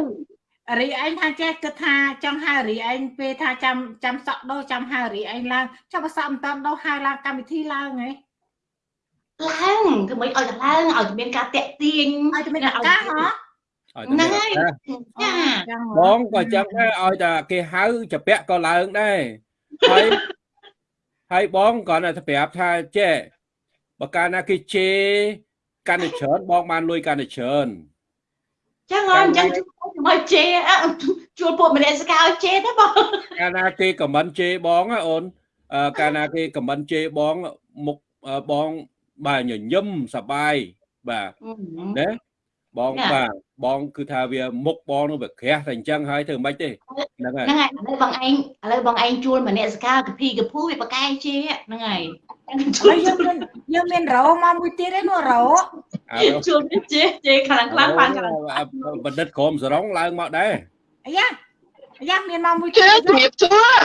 រីឯងថាចេះគិតថាចង់ហៅរីឯងពេលថាចាំចាំសក់ដោចាំហៅរីឯងឡើងចាំបើសក់មិនតាន់ដោហៅឡើងកម្មវិធីឡើងហ៎ឡើងធ្វើម៉េចឲ្យតែឡើងឲ្យមានការតាក់ទាញឲ្យតែមានឱកាសហ៎ឲ្យតែហ្នឹងហើយមានឱកាសចាចឹងបងក៏អញ្ចឹងដែរឲ្យតែគេហៅចាពាក់ក៏ឡើងដែរហើយហើយបងក៏នៅតែប្រាប់ថាចេះបើកាលណាគេជេរកាន់តែច្រើនបងបានលុយកាន់តែច្រើន ចឹងអញ្ចឹងមកជេរអ่ะជួលពួកម្នាក់សកាឲ្យជេរទេបងកាលណាគេខមមិនជេរបងណាអូនអឺកាលណាគេខមមិនជេរបងមុខអឺបងបាទញញឹមសប្បាយបាទណា បងបាទបងគឺថាវាមុខបងនឹងវាក្រាស់តែអញ្ចឹងហើយធ្វើមិនទេហ្នឹងហើយហ្នឹងហើយឥឡូវបងឯងឥឡូវបងឯងជួលម្នាក់សកាកភីកភូវាបកែជេរហ្នឹងហើយឥឡូវយើងមានយើងមានរោមកមួយទៀតឯនោះរោអើជួលជេរជេរខ្លាំងខ្លាំងបានខ្លាំងបណ្ឌិតក្រុមសរងឡើងមកដែរអាយ៉ាអាយ៉ាមានមកមួយជឿទៀតជំរាបសួរ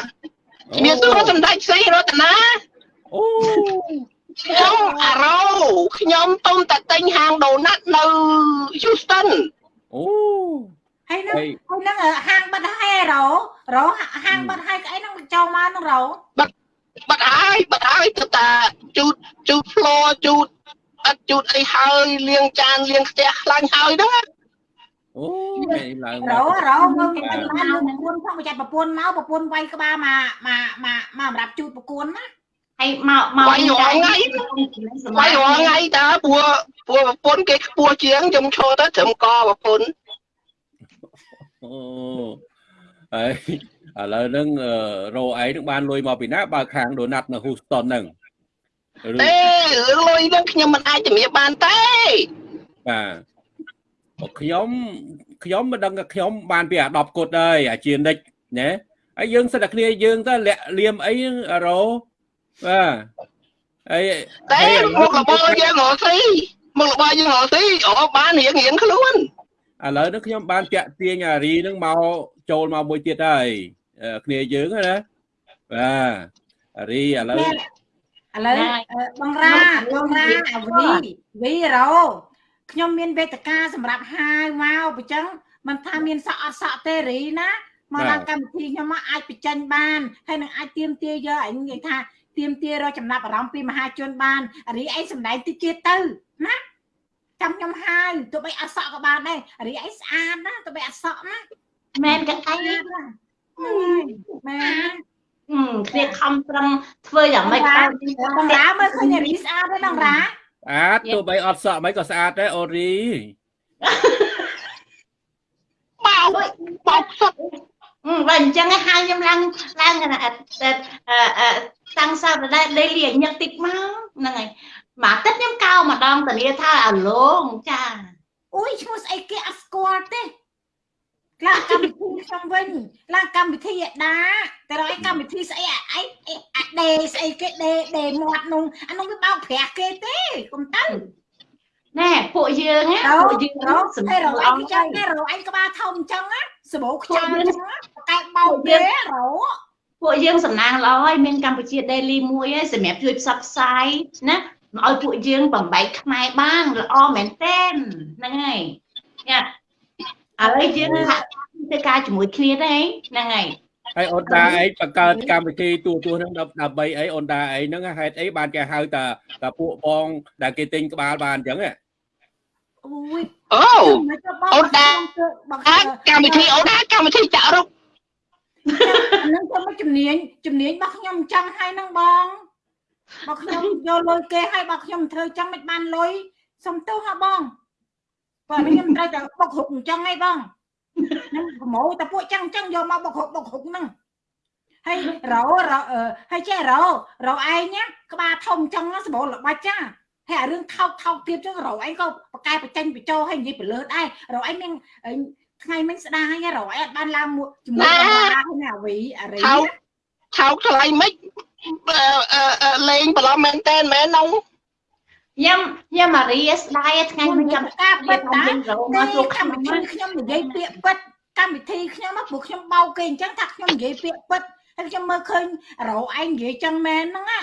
ជំរាបសួរសម្ដេចស្រីរតនាអូ ខ្ញុំអារ៉ូខ្ញុំទុំតែទិញហាងដូណាត់នៅ Houston អូហើយនឹងហើយហើយនឹងហាងបាត់ហើយរោរោហាងបាត់ហើយស្អីនឹងចូលមកនឹងរោបាត់ហើយបាត់ហើយទៅតាជូតជូត floor ជូតអត់ជូតអីហើយលាងចានលាងផ្ទះខ្លាញ់ហើយហ្នឹងអូហើយឡើងមរោករោមើលគេបានបានប្រពន្ធផងចាត់ប្រពន្ធមកប្រពន្ធវាយក្បាលមកមកមកមកសម្រាប់ជូតប្រគួនណា ហើយមកមកវាយរាល់ថ្ងៃវាយរាល់ថ្ងៃតើព្រោះព្រោះប្រពន្ធគេខ្ពស់ជាងខ្ញុំឈរទៅត្រឹមកប្រពន្ធអូហើយឥឡូវហ្នឹងអឺរោឯងនឹងបានលុយមកពីណាបើកខាងដូណាត់នៅ Houston ហ្នឹងឬទេរឿងលុយហ្នឹងខ្ញុំមិនអាចជំរាបបានទេបាទបើខ្ញុំខ្ញុំមិនដឹងថាខ្ញុំបានពីអា10គុតហើយអាជានិចណាហើយយើងសិតតែគ្នាយើងទៅលាក់លៀមអីហ្នឹងអារោ បាទហើយតែហើយឥឡូមុខរបរយើងរកស៊ីមុខរបរយើងរកស៊ីអូបានរៀងរៀងខ្លួនឥឡូវនេះខ្ញុំបានតាក់ទាញអារីហ្នឹងមកចូលមកមួយទៀតហើយអឺគ្នាយើងហ្នឹងណាបាទអារីឥឡូវឥឡូវបងរ៉ាបងរ៉ាអាវីវីរោខ្ញុំមានវេទិកាសម្រាប់ហាយមកអញ្ចឹងមិនថាមានសក់អត់សក់ទេរីណាមកដល់កម្មវិធីខ្ញុំមកអាចបញ្ចេញបានហើយនឹងអាចទៀមទាយកអញនិយាយថា ទៀមទារកចំណាប់អារម្មណ៍ពីមហាជនបានរីឯងសំដែងតិចទៀតទៅណាចាំខ្ញុំហាយទោះបីអត់សក់ក៏បានដែររីឯងស្អាតណាទោះបីអត់សក់ណាមែនក៏ឯងស្អាតណាមែនគ្នាខំប្រឹងធ្វើយ៉ាងម៉េចឲ្យបងរ៉ាមើលឃើញរីស្អាតទេបងរ៉ាស្អាតទោះបីអត់សក់មិនក៏ស្អាតដែរអូរីបោកបោកសុតអឺ បើអញ្ចឹងឯងហើយខ្ញុំឡើងឡើងអឺអឺតាំងសៅរ៍ដែរដេលីញឹកតិចមកហ្នឹងហើយមកទឹកខ្ញុំកោម្ដងតានីថាអាឡងចាអូយឈ្មោះស្អីគេអត់ស្គាល់ទេឡើងកម្មវិធីខ្ញុំវិញឡើងកម្មវិធីឯដាតែរកឯកម្មវិធីស្អីអាឯអាដេស្អីគេដេដេមាត់នោះអានោះវាបោកប្រាស់គេទេកុំទៅណែពួកយើងណារកពួកយើងរកសម្តែររាប់កឯងចឹងណារកឯងក្បាលធំចឹងណា សបោខ្យល់ចឹងណាតែបោកគេរកពួកយើងសំណាងល្អហើយមានកម្ពុជា daily មួយហើយសម្រាប់ជួយផ្សព្វផ្សាយណាឲ្យពួកយើងបំបែកខ្មែរបានល្អមែនទែនហ្នឹងហើយញ៉ាឥឡូវយើងហាក់ធ្វើការជាមួយគ្នាទេហ្នឹងហើយហើយអូនតាអីបង្កើតកម្មវិធីទូទួហ្នឹងដើម្បីអីអូនតាអីហ្នឹងហេតុអីបានគេហៅតាតាពួកបងដែលគេទិញក្បាលបានអញ្ចឹងហ៎ អូយអូអូនតាបងអាចកម្មវិធីអូនអាចកម្មវិធីចាក់រុកហ្នឹងទៅមកជំនាញជំនាញរបស់ខ្ញុំអញ្ចឹងហើយហ្នឹងបងបើខ្ញុំយកលុយគេហើយបើខ្ញុំធ្វើអញ្ចឹងមិនបានលុយសុំទោសហ่าបងបើខ្ញុំត្រូវតែបុកហុកអញ្ចឹងហើយបងខ្ញុំប្រម៉ូតែពួកអញ្ចឹងអញ្ចឹងយកមកបុកហុកបុកហុកហ្នឹងហើយរោរោអឺហើយចេះរោរោឯងណាក្បាលធំអញ្ចឹងណាសម្បូរល្បាច់ចា ហើយអារឿងថោកថោកទៀតចឹងរោឯងក៏បកកែបច្ចេញបញ្ចោហើយនិយាយទៅលើដែររោឯងមានថ្ងៃមិញស្ដាយរោឯងអត់បានឡើងមួយជាមួយបងរ៉ាហើយណាអាវីអារីថោកថោកថ្លៃមិនអឺអឺអឺលេងប្រឡំមែនតែនមែននោះខ្ញុំខ្ញុំអារីស្ដាយថ្ងៃមិញចាំការពិតតាខ្ញុំរងមកជួបកម្មវិធីខ្ញុំនិយាយពាក្យពិតកម្មវិធីខ្ញុំមកព្រោះខ្ញុំបោកគេអញ្ចឹងថាខ្ញុំនិយាយពាក្យពិតហើយខ្ញុំមើលឃើញរោឯងនិយាយចឹងមែនហ្នឹងណា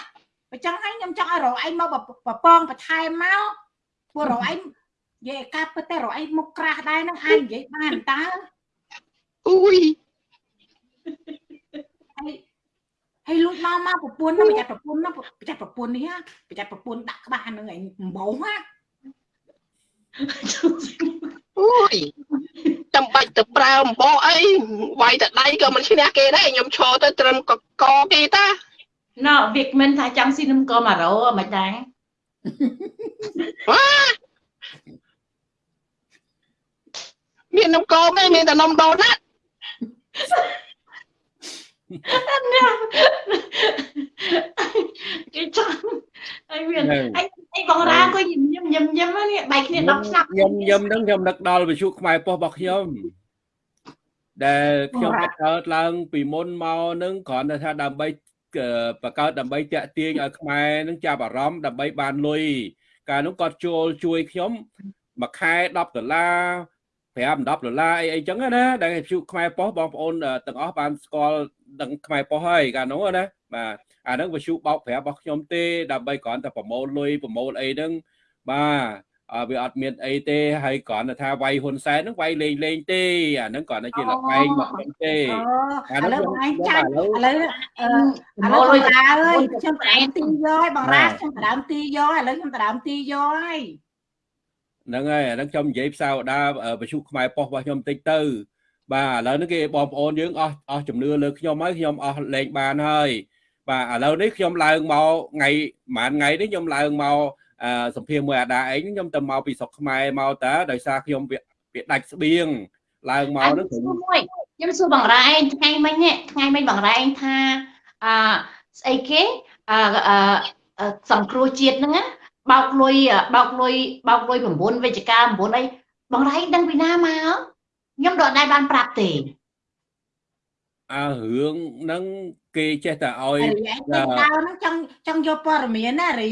បើចឹងហើយខ្ញុំចង់ឲ្យរោឯងមកប្រពងបន្ថែមមកព្រោះរោឯងនិយាយការពិតតែរោឯងមុខក្រាស់ដែរហ្នឹងអាចនិយាយបានតើអុយហើយហើយលួចមកមកប្រពន្ធហ្នឹងប្រយ័ត្នប្រពន្ធហ្នឹងប្រយ័ត្នប្រពន្ធនេះណាប្រយ័ត្នប្រពន្ធដាក់ក្បាលហ្នឹងឯងអំបោណាអុយចាំបាច់ទៅប្រើអំបោអីវាយតែដៃក៏មិនឈ្នះគេដែរខ្ញុំឈរទៅត្រឹមកកគេតា ណ៎វិកមិនថាចង់ស៊ីនំកមអារោមិនដែរវ៉ាមាននំកងទេមានតែនំដូណាត់គេចង់ហើយមានអីអីបងរាក៏ញញឹមញឹមញឹមនេះបែកគ្នា10ឆ្នាំខ្ញុំខ្ញុំហ្នឹងខ្ញុំនឹកដល់វិទ្យុខ្មែរប៉ុស្តិ៍របស់ខ្ញុំដែលខ្ញុំបង្កើតឡើងពីមុនមកហ្នឹងគ្រាន់តែថាដើម្បី បង្កើតដើម្បីតាក់ទាញឲ្យខ្មែរនឹងចាប់អារម្មណ៍ដើម្បីបានលុយកាលនោះគាត់ចូលជួយខ្ញុំមួយខែ10ដុល្លារ5 10ដុល្លារអីអីចឹងណាដែលវិទ្យុខ្មែរប៉ុស្តិ៍បងប្អូនទាំងអស់បានស្គាល់ដឹងខ្មែរប៉ុស្តិ៍ហើយកាលនោះណាបាទអាហ្នឹងវិទ្យុបោកប្រាស់របស់ខ្ញុំទេដើម្បីគ្រាន់តែប្រមូលលុយប្រមូលអីហ្នឹងបាទអើ វាអត់មានអីទេហើយគ្រាន់តែថាវាយហ៊ុនសែនហ្នឹងវាយលេងលេងទេអាហ្នឹងគ្រាន់តែជាលបែងមកខ្ញុំទេអូឥឡូវបងឯងចាច់ឥឡូវអឺឥឡូវបងរាអើយខ្ញុំផ្ដើមទីយកហើយបងរាខ្ញុំផ្ដើមទីយកឥឡូវខ្ញុំផ្ដើមទីយកហើយហ្នឹងហើយអាហ្នឹងខ្ញុំនិយាយផ្សាវតាវិទ្យុខ្មែរប៉ុស្តិ៍របស់ខ្ញុំតិចទៅ បាទឥឡូវនេះគេបងប្អូនយើងអស់អស់ជំនឿលើខ្ញុំហើយខ្ញុំអស់លេងបានហើយបាទឥឡូវនេះខ្ញុំឡើងមកថ្ងៃប្រហែលថ្ងៃនេះខ្ញុំឡើងមកអឺ សម្ភារមួយអាដាអីខ្ញុំទៅមកពីស្រុកខ្មែរមកតើដោយសារខ្ញុំវាវាដាច់ស្បៀងឡើងមកហ្នឹងខ្ញុំមួយខ្ញុំសួរបងរ៉ែឯងថ្ងៃមិញនេះថ្ងៃមិញបងរ៉ែឯងថាអឺស្អីគេអឺសង្គ្រោះជាតិហ្នឹងណាបោកលុយបោកលុយបោកលុយ9វិជ្ជការ9អីបងរ៉ែដឹងពីណាមកខ្ញុំដកដែរបានប្រាប់ទេអើរឿងហ្នឹងគេចេះតែឲ្យរីឯងទៅដើរហ្នឹងចង់ចង់យកព័ត៌មានណារី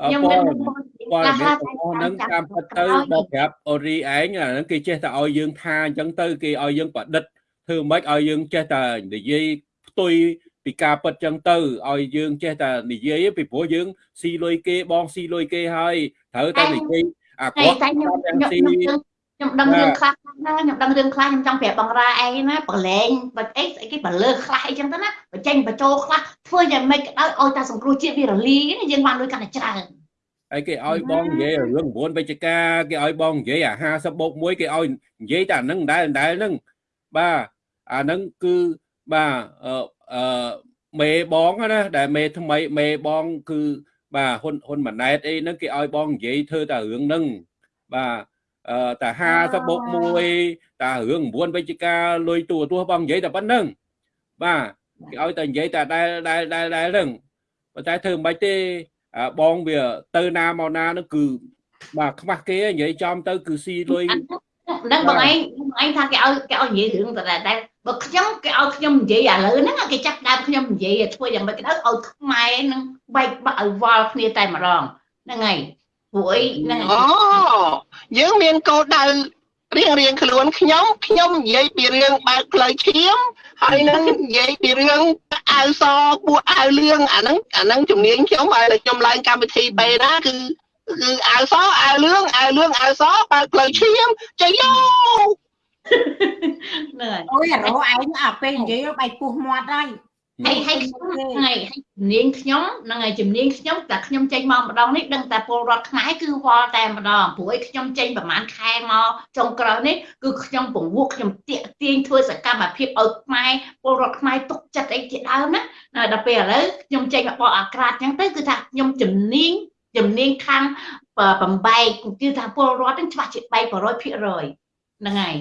ខ្ញុំខ្ញុំព័មិនត៌ព័ត៌មានទាំងអស់ហ្នឹងតាមពិតទៅមកប្រាប់អូរីឯងអាហ្នឹងគេចេះតែឲ្យយើងថាអញ្ចឹងទៅគេឲ្យយើងប្រឌិតធ្វើម៉េចឲ្យយើងចេះតែនិយាយផ្ទុយពីការពិតចឹងទៅឲ្យយើងចេះតែនិយាយពីព្រោះយើងស៊ីលុយគេបងស៊ីលុយគេហើយត្រូវតែនិយាយអាតែគាត់តែខ្ញុំទាំងខ្ញុំស៊ី ខ្ញុំដឹងរឿងខ្លះណាខ្ញុំដឹងរឿងខ្លះខ្ញុំចង់ប្រាប់បងរ៉ាឯងណាប្រឡែងបើអីស្អីគេបើលើខ្លះអីចឹងទៅណាបញ្ចេញបញ្ចូលខ្លះធ្វើយ៉ាងម៉េចក៏ដោយឲ្យតែសង្គ្រោះជាតិវារលីណាយើងបានលុយកាន់តែច្រើនហើយគេឲ្យបងនិយាយរឿង9វិជ្ជការគេឲ្យបងនិយាយអា50បូក1គេឲ្យនិយាយតែអាហ្នឹងដែរដែរហ្នឹងបាទអាហ្នឹងគឺបាទអឺអឺមេបងណាដែលមេថ្មីមេបងគឺបាទហ៊ុនហ៊ុនម៉ាណែតអីហ្នឹងគេឲ្យបងនិយាយធ្វើតែរឿងហ្នឹងបាទអឺ តែ50បូក1តែរឿង9វិជ្ជការលុយទូទួបងនិយាយតែប៉ុណ្្នឹងបាទគេឲ្យតែនិយាយតែដែលដែលដែលដែលហ្នឹងប៉ុន្តែធ្វើមិនបាច់ទេអាបងវាទៅណាមកណានោះគឺបាទខ្មាស់គេនិយាយចំទៅគឺស៊ីលុយហ្នឹងបងឯងបងឯងថាគេឲ្យគេឲ្យនិយាយរឿងតែតែបើខ្ញុំគេឲ្យខ្ញុំនិយាយឥឡូវហ្នឹងគេចាប់ដើមខ្ញុំនិយាយធ្វើយ៉ាងម៉េចក៏ដោយឲ្យខ្មែរនឹងបែកបាក់ឲ្យវល់គ្នាតែម្ដងហ្នឹងហើយព្រោះអីហ្នឹងអូ យើងមានគោលដៅរៀងរៀងខ្លួនខ្ញុំខ្ញុំនិយាយពីរឿងបើកផ្លូវឈាមហើយនឹងនិយាយពីរឿងអាវសបួអាវលឿងអាហ្នឹងអាហ្នឹងជំនាញខ្ញុំហើយខ្ញុំឡើងកម្មវិធីបេណាគឺគឺអាវសអាវលឿងអាវលឿងអាវសបើកផ្លូវឈាមចៃយោហ្នឹងហើយអូយអារោឯងអាពេលនិយាយបែកពុះមាត់ហើយ ហើយហើយខ្ញុំហ្នឹងហើយហើយជំនាញខ្ញុំហ្នឹងហើយជំនាញខ្ញុំតែខ្ញុំចេញមកម្ដងនេះដឹងតែពលរដ្ឋខ្មែរគឺវល់តែម្ដងព្រោះឯងខ្ញុំចេញប្រហែលខែមកចុងក្រោយនេះគឺខ្ញុំពង្វក់ខ្ញុំតាកទាញធ្វើសកម្មភាពឲ្យខ្មែរពលរដ្ឋខ្មែរទុកចិត្តអីជាដើមណាណាដល់ពេលឥឡូវខ្ញុំចេញមកបកអាក្រាតអញ្ចឹងទៅគឺថាខ្ញុំជំនាញជំនាញខាងបំបែកគឺថាពលរដ្ឋហ្នឹងច្បាស់ជាបែក100%ហ្នឹងហើយ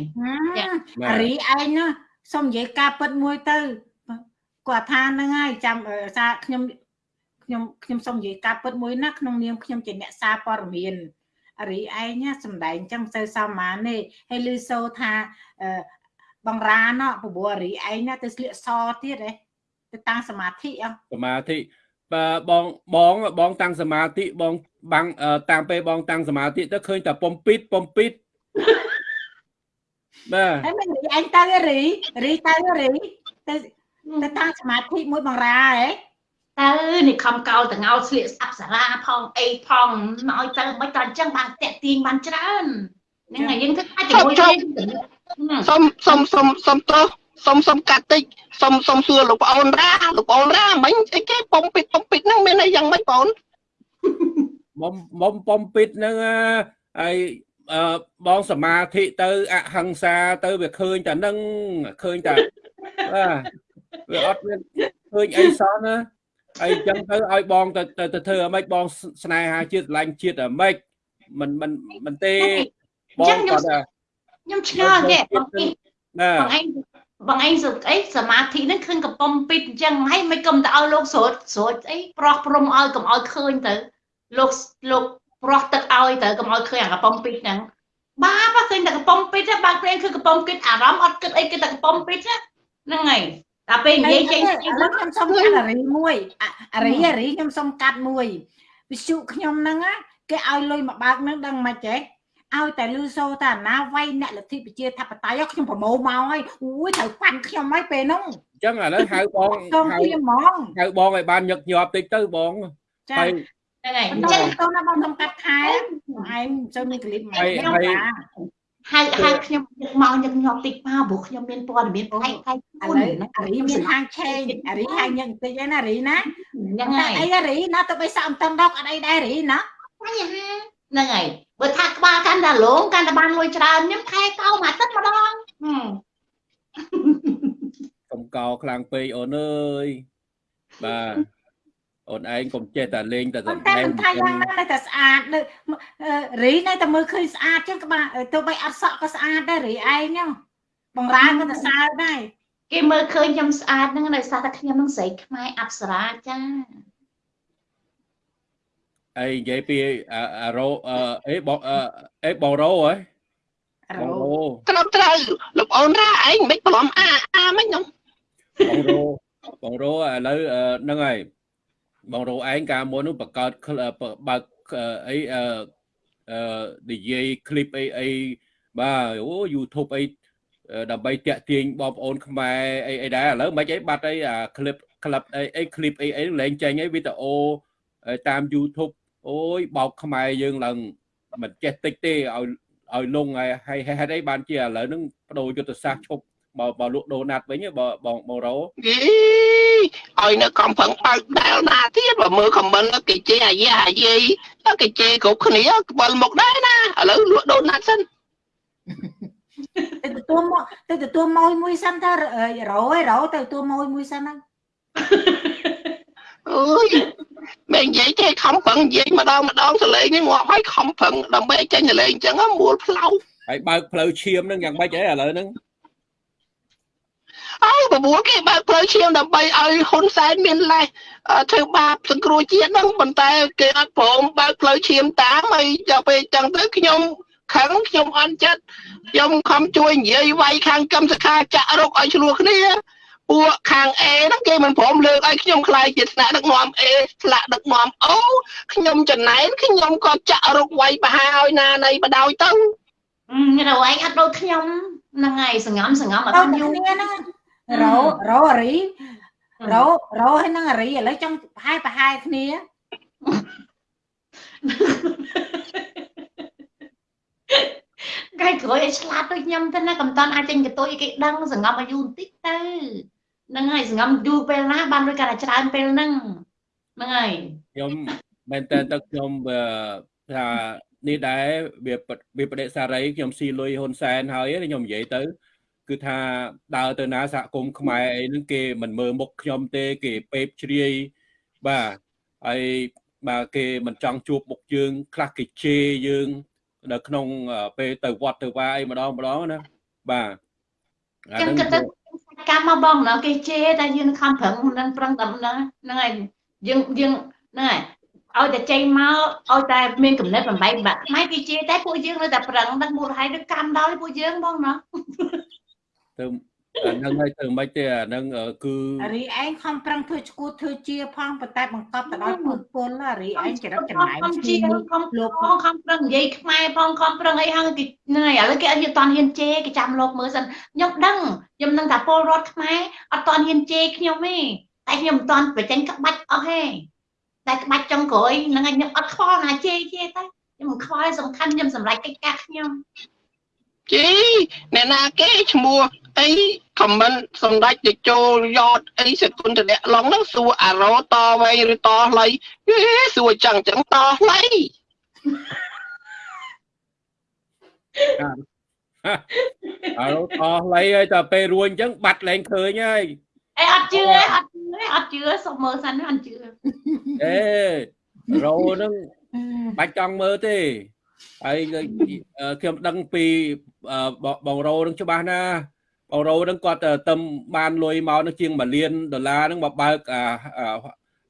អារីឯងណាសុំនិយាយការពិតមួយទៅ គាត់ថាហ្នឹងហើយចាំសារខ្ញុំខ្ញុំខ្ញុំសុំនិយាយការពិតមួយណាក្នុងនាមខ្ញុំជាអ្នកសារព័ត៌មានអារីឯងណាសំដែងចឹងទៅសាមញ្ញទេហើយលឺសូថាបងរាណោះព្រោះអារីឯងណាទៅស្លៀកសទៀតហ៎ទៅតាំងសមាធិអសមាធិបាទបងបងបងតាំងសមាធិបងបាំងតាមពេលបងតាំងសមាធិទៅឃើញតែប៉ុមពីតប៉ុមពីតបាទហើយមិនរីឯងទៅរីរីទៅរីទៅ ទៅតាំងសមាធិមួយបងរាហ៎ទៅនេះខំកោលតងោស្លៀកស្អាប់សារាផងអីផងឲ្យទៅមិនក៏អញ្ចឹងបានតាក់ទាញបានច្រើនហ្នឹងហើយយើងធ្វើតែជាមួយគ្នាសុំសុំសុំសុំទោសសុំសុំកាត់តិចសុំសុំសួរលោកប្អូនរ៉ាលោកប្អូនរ៉ាមិញអីគេប៉ុំពីប៉ុំពីហ្នឹងមានអីយ៉ាងម៉េចបងបំបំបំពីតហ្នឹងហើយអឺបងសមាធិទៅអហិង្សាទៅវាឃើញតែហ្នឹងឃើញតែបាទ វាអត់មានឃើញអីសោះណាហើយអញ្ចឹងទៅឲ្យបងទៅទៅទៅធ្វើអាម៉េចបងស្នេហាជាតិស្រឡាញ់ជាតិអាម៉េចមិនមិនមិនទេបងគាត់ថាខ្ញុំឆ្ងល់ទេបងអីណាបងឯងបងឯងសុខអីសមាធិហ្នឹងឃើញកំប៉ុំពីតអញ្ចឹងហើយមិនគុំទៅឲ្យលោកស្រួតស្រួតអីប្រោះព្រំឲ្យកុំឲ្យឃើញទៅលោកលោកប្រោះទឹកឲ្យទៅកុំឲ្យឃើញអាកំប៉ុំពីតហ្នឹងបាបឃើញតែកំប៉ុំពីតបាក់ព្រេងគឺកំប៉ុំពីតអារម្មណ៍អត់គិតអីគិតតែកំប៉ុំពីតហ្នឹងហើយ តែពេលនិយាយចេញឥឡូវខ្ញុំសុំកាត់អារីមួយអាអារីអារីខ្ញុំសុំកាត់មួយវិសុខ្ញុំហ្នឹងណាគេឲ្យលុយមកបើកហ្នឹងដឹងមិនចេះឲ្យតែលឺសូតាណាវាយអ្នកលទ្ធិប្រជាធិបតេយ្យខ្ញុំប្រមូលមកហើយអូយត្រូវប៉ាន់ខ្ញុំហើយពេលហ្នឹងអញ្ចឹងឥឡូវហៅបងសូមហៅគ្នាហ្មងហៅបងឲ្យបានញឹកញាប់តិចទៅបងចាហើយហ្នឹងហើយអមិនញ្ទៅចឹងទៅណាបងសុំកាត់ខែឯងចូលមានក្លីបមកហើយខ្ញុំ ហើយចាហៅហៅខ្ញុំមកញឹកញាប់តិចមកព្រោះខ្ញុំមានព័ត៌មានផ្នែកផ្នែកឥខ្លួនឡូវអារីមានហាងឆេងអារីហាងញឹកបន្តិចឯណារីណាហ្នឹងហើយអីអារីណាទៅបីសាក់អំតឹងដកអត់អីដែររីណាបញ្ហាហ្នឹងហើយបើថាក្បាលកាន់តែលងកាន់តែបានលុយច្រើនខ្ញុំថែកោមកទឹកម្ដងហឹមកុំកោខ្លាំងពេកអូនអើយបាទ អូនឯងកុំចេះតែលេងតែប៉ុសម្ន្តែដែងមិនថាយ៉ាងណានៅតែស្អាតនៅអឺរីនៅតែមើលឃើញស្អាតចឹងក្បាលទៅបីអត់សក់ក៏ស្អាតដែររីឯងហ្នឹងបងរាក៏តែសើចដែរគេមើលឃើញខ្ញុំស្អាតហ្នឹងដោយសារតែខ្ញុំនឹងស្រីខ្មែរអប្សរាចាអីនិយាយពីអាអារ៉ូអឺអេបងអឺអេបងរ៉ូហ៎របងោរ៉ូត្រឹមត្រូវលោកអូនរ៉ាឯងមិនប្រឡំអាអាមិនខ្ញុំបងរ៉ូបងរ៉ូឥឡូវអឺហ្នឹងហើយ បងរ៉ូឯងកាលមុននោះបង្កើតក្លបើកអីអឺអឺនិយាយคลิปអីអីបាទអូ YouTube អីដើម្បីតាក់ទាញបងប្អូនខ្មែរអីអីដែរឥឡូវមិនអីបាត់អីអា clip ក្លឹបអីអី clip អីអីលែងចេញអីវីដេអូតាម YouTube អូយបោកខ្មែរយើងឡើងមិនចេះតិចទេឲ្យឲ្យលងហើយហើយហេតុអីបានជាឥឡូវហ្នឹងបដូរយុទ្ធសាស្ត្រឈប់បើបើលក់ដូណាត់វិញបើបងបងរ៉ូ យី ឲ្យនៅកំផឹងបើកដែលណាទៀតបើមើលខមមិនគេជេរអាយ៉ាអាយីគេជេរគ្រប់គ្នាក្បល់មុខដែរណាឥឡូវលក់ដូរណាត់សិនទៅទទួលមកទៅទទួលមួយមួយសិនទៅរោឯរោទៅទទួលមួយមួយសិនហ្នឹងអើយមិននិយាយទេខំប្រឹងនិយាយម្ដងម្ដងសលេងនេះងាប់ហើយខំប្រឹងដើម្បីចេញសលេងអញ្ចឹងមូលផ្លូវហើយបើកផ្លូវឈាមហ្នឹងយ៉ាងម៉េចហ៎ឥឡូវហ្នឹង អើបបួលគេបើកផ្លូវឈាមដើម្បីឲ្យហ៊ុនសែនមានលេសអឺធ្វើបាបសង្គ្រោះជាតិហ្នឹងប៉ុន្តែគេអត់ព្រមបើកផ្លូវឈាមតាមហើយដល់ពេលអញ្ចឹងទៅខ្ញុំខឹងខ្ញុំអន់ចិត្តខ្ញុំខំជួយនិយាយវាយខាងកម្មសខាចាក់រុកឲ្យឆ្លោះគ្នាពួកខាង A ហ្នឹងគេមិនព្រមលើកឲ្យខ្ញុំខ្លាយជាថ្នាក់ដឹកនាំ A ថ្នាក់ដឹកនាំ O ខ្ញុំចំណែនខ្ញុំក៏ចាក់រុកវាយបហាឲ្យណានៃបដោយទៅរវៃអត់ដូចខ្ញុំហ្នឹងហើយសងំសងំអត់ទៅខ្ញុំយូរគ្នាហ្នឹង រោរោរីរោរោហើយនឹងអារីឥឡូវចង់ប្រហែលប្រហែលគ្នាគេក្រោយឲ្យឆ្លាតដូចខ្ញុំទៅណាកំតាន់អាចចេញកតុយគេដឹងសងំឲ្យយូរបន្តិចទៅហ្នឹងហើយសងំយូរពេលណាបានលុយកាន់តែច្រើនពេលហ្នឹងហ្នឹងហើយខ្ញុំមែនតើទៅខ្ញុំអឺថានេះដែរវាវាបដិសារីខ្ញុំស៊ីលុយហ៊ុនសែនហើយខ្ញុំនិយាយទៅ គឺថាដើរទៅណាសហគមន៍ខ្មែរអីហ្នឹងគេមិនមើលមុខខ្ញុំទេ គេពេបជ្រាយបាទហើយបាទគេមិនចង់ជួបមុខយើង ខ្លះគេជេរយើង នៅក្នុងពេលទៅវត្តទៅវាយម្ដងម្ដងណាបាទអាចឹងហ្នឹងក៏ទៅកម្មមកបងណាគេជេរតែយើងខំប្រឹងហ្នឹងប្រឹងតែហ្នឹងហ្នឹងហើយយើងយើងហ្នឹងហើយឲ្យតែចេញមកឲ្យតែមានកំណត់បំបីបាក់ម៉ែគេជេរតែពួកយើងនៅតែប្រឹងដឹកមូលហេតុដឹកកម្មដល់ពួកយើងបងណា ទៅអាហ្នឹងហើយទៅមិនទេអាហ្នឹងគឺអារីឯងខំប្រឹងធ្វើឈួតធ្វើជាផងប៉ុន្តែបង្កប់ទៅដល់ពុទ្ធពលអារីឯងចរិតចំណាយខំជេរខំលោកផងខំប្រឹងនិយាយខ្មែរផងខំប្រឹងអីហើយគេហ្នឹងហើយឥឡូវគេអត់យកតន់ហ៊ានជេរគេចាំលោកមើលសិនខ្ញុំដឹងខ្ញុំនឹងថាពលរដ្ឋខ្មែរអត់តន់ហ៊ានជេរខ្ញុំទេតែខ្ញុំមិនតន់បញ្ចេញក្បាច់អស់ទេតែក្បាច់ចុងក្រោយហ្នឹងហើយខ្ញុំអត់ខ្វល់ណាជេរជេរតែខ្ញុំមិនខ្វល់សំខាន់ខ្ញុំសម្រេចកិច្ចការខ្ញុំជីអ្នកណាគេឈ្មោះ អីខមមិនសម្ដេចទៅចូលយតអីសគុណតលៈឡងហ្នឹងសួរអារោតវែងឬតខ្លីហេសួរចឹងចឹងតខ្លីអើតោះលៃហើយតែពេលរួចអញ្ចឹងបាត់លែងឃើញហើយអេអត់ជឿទេអត់ជឿទេអត់ជឿសុំមើលសិនអត់ជឿអេរោហ្នឹងបាច់ចង់មើលទេហើយខ្ញុំដឹងពីបងរោនឹងច្បាស់ណាប ងរោនឹងគាត់ទៅបានលុយមកនឹងជាង1លានដុល្លារនឹងមកបើកអា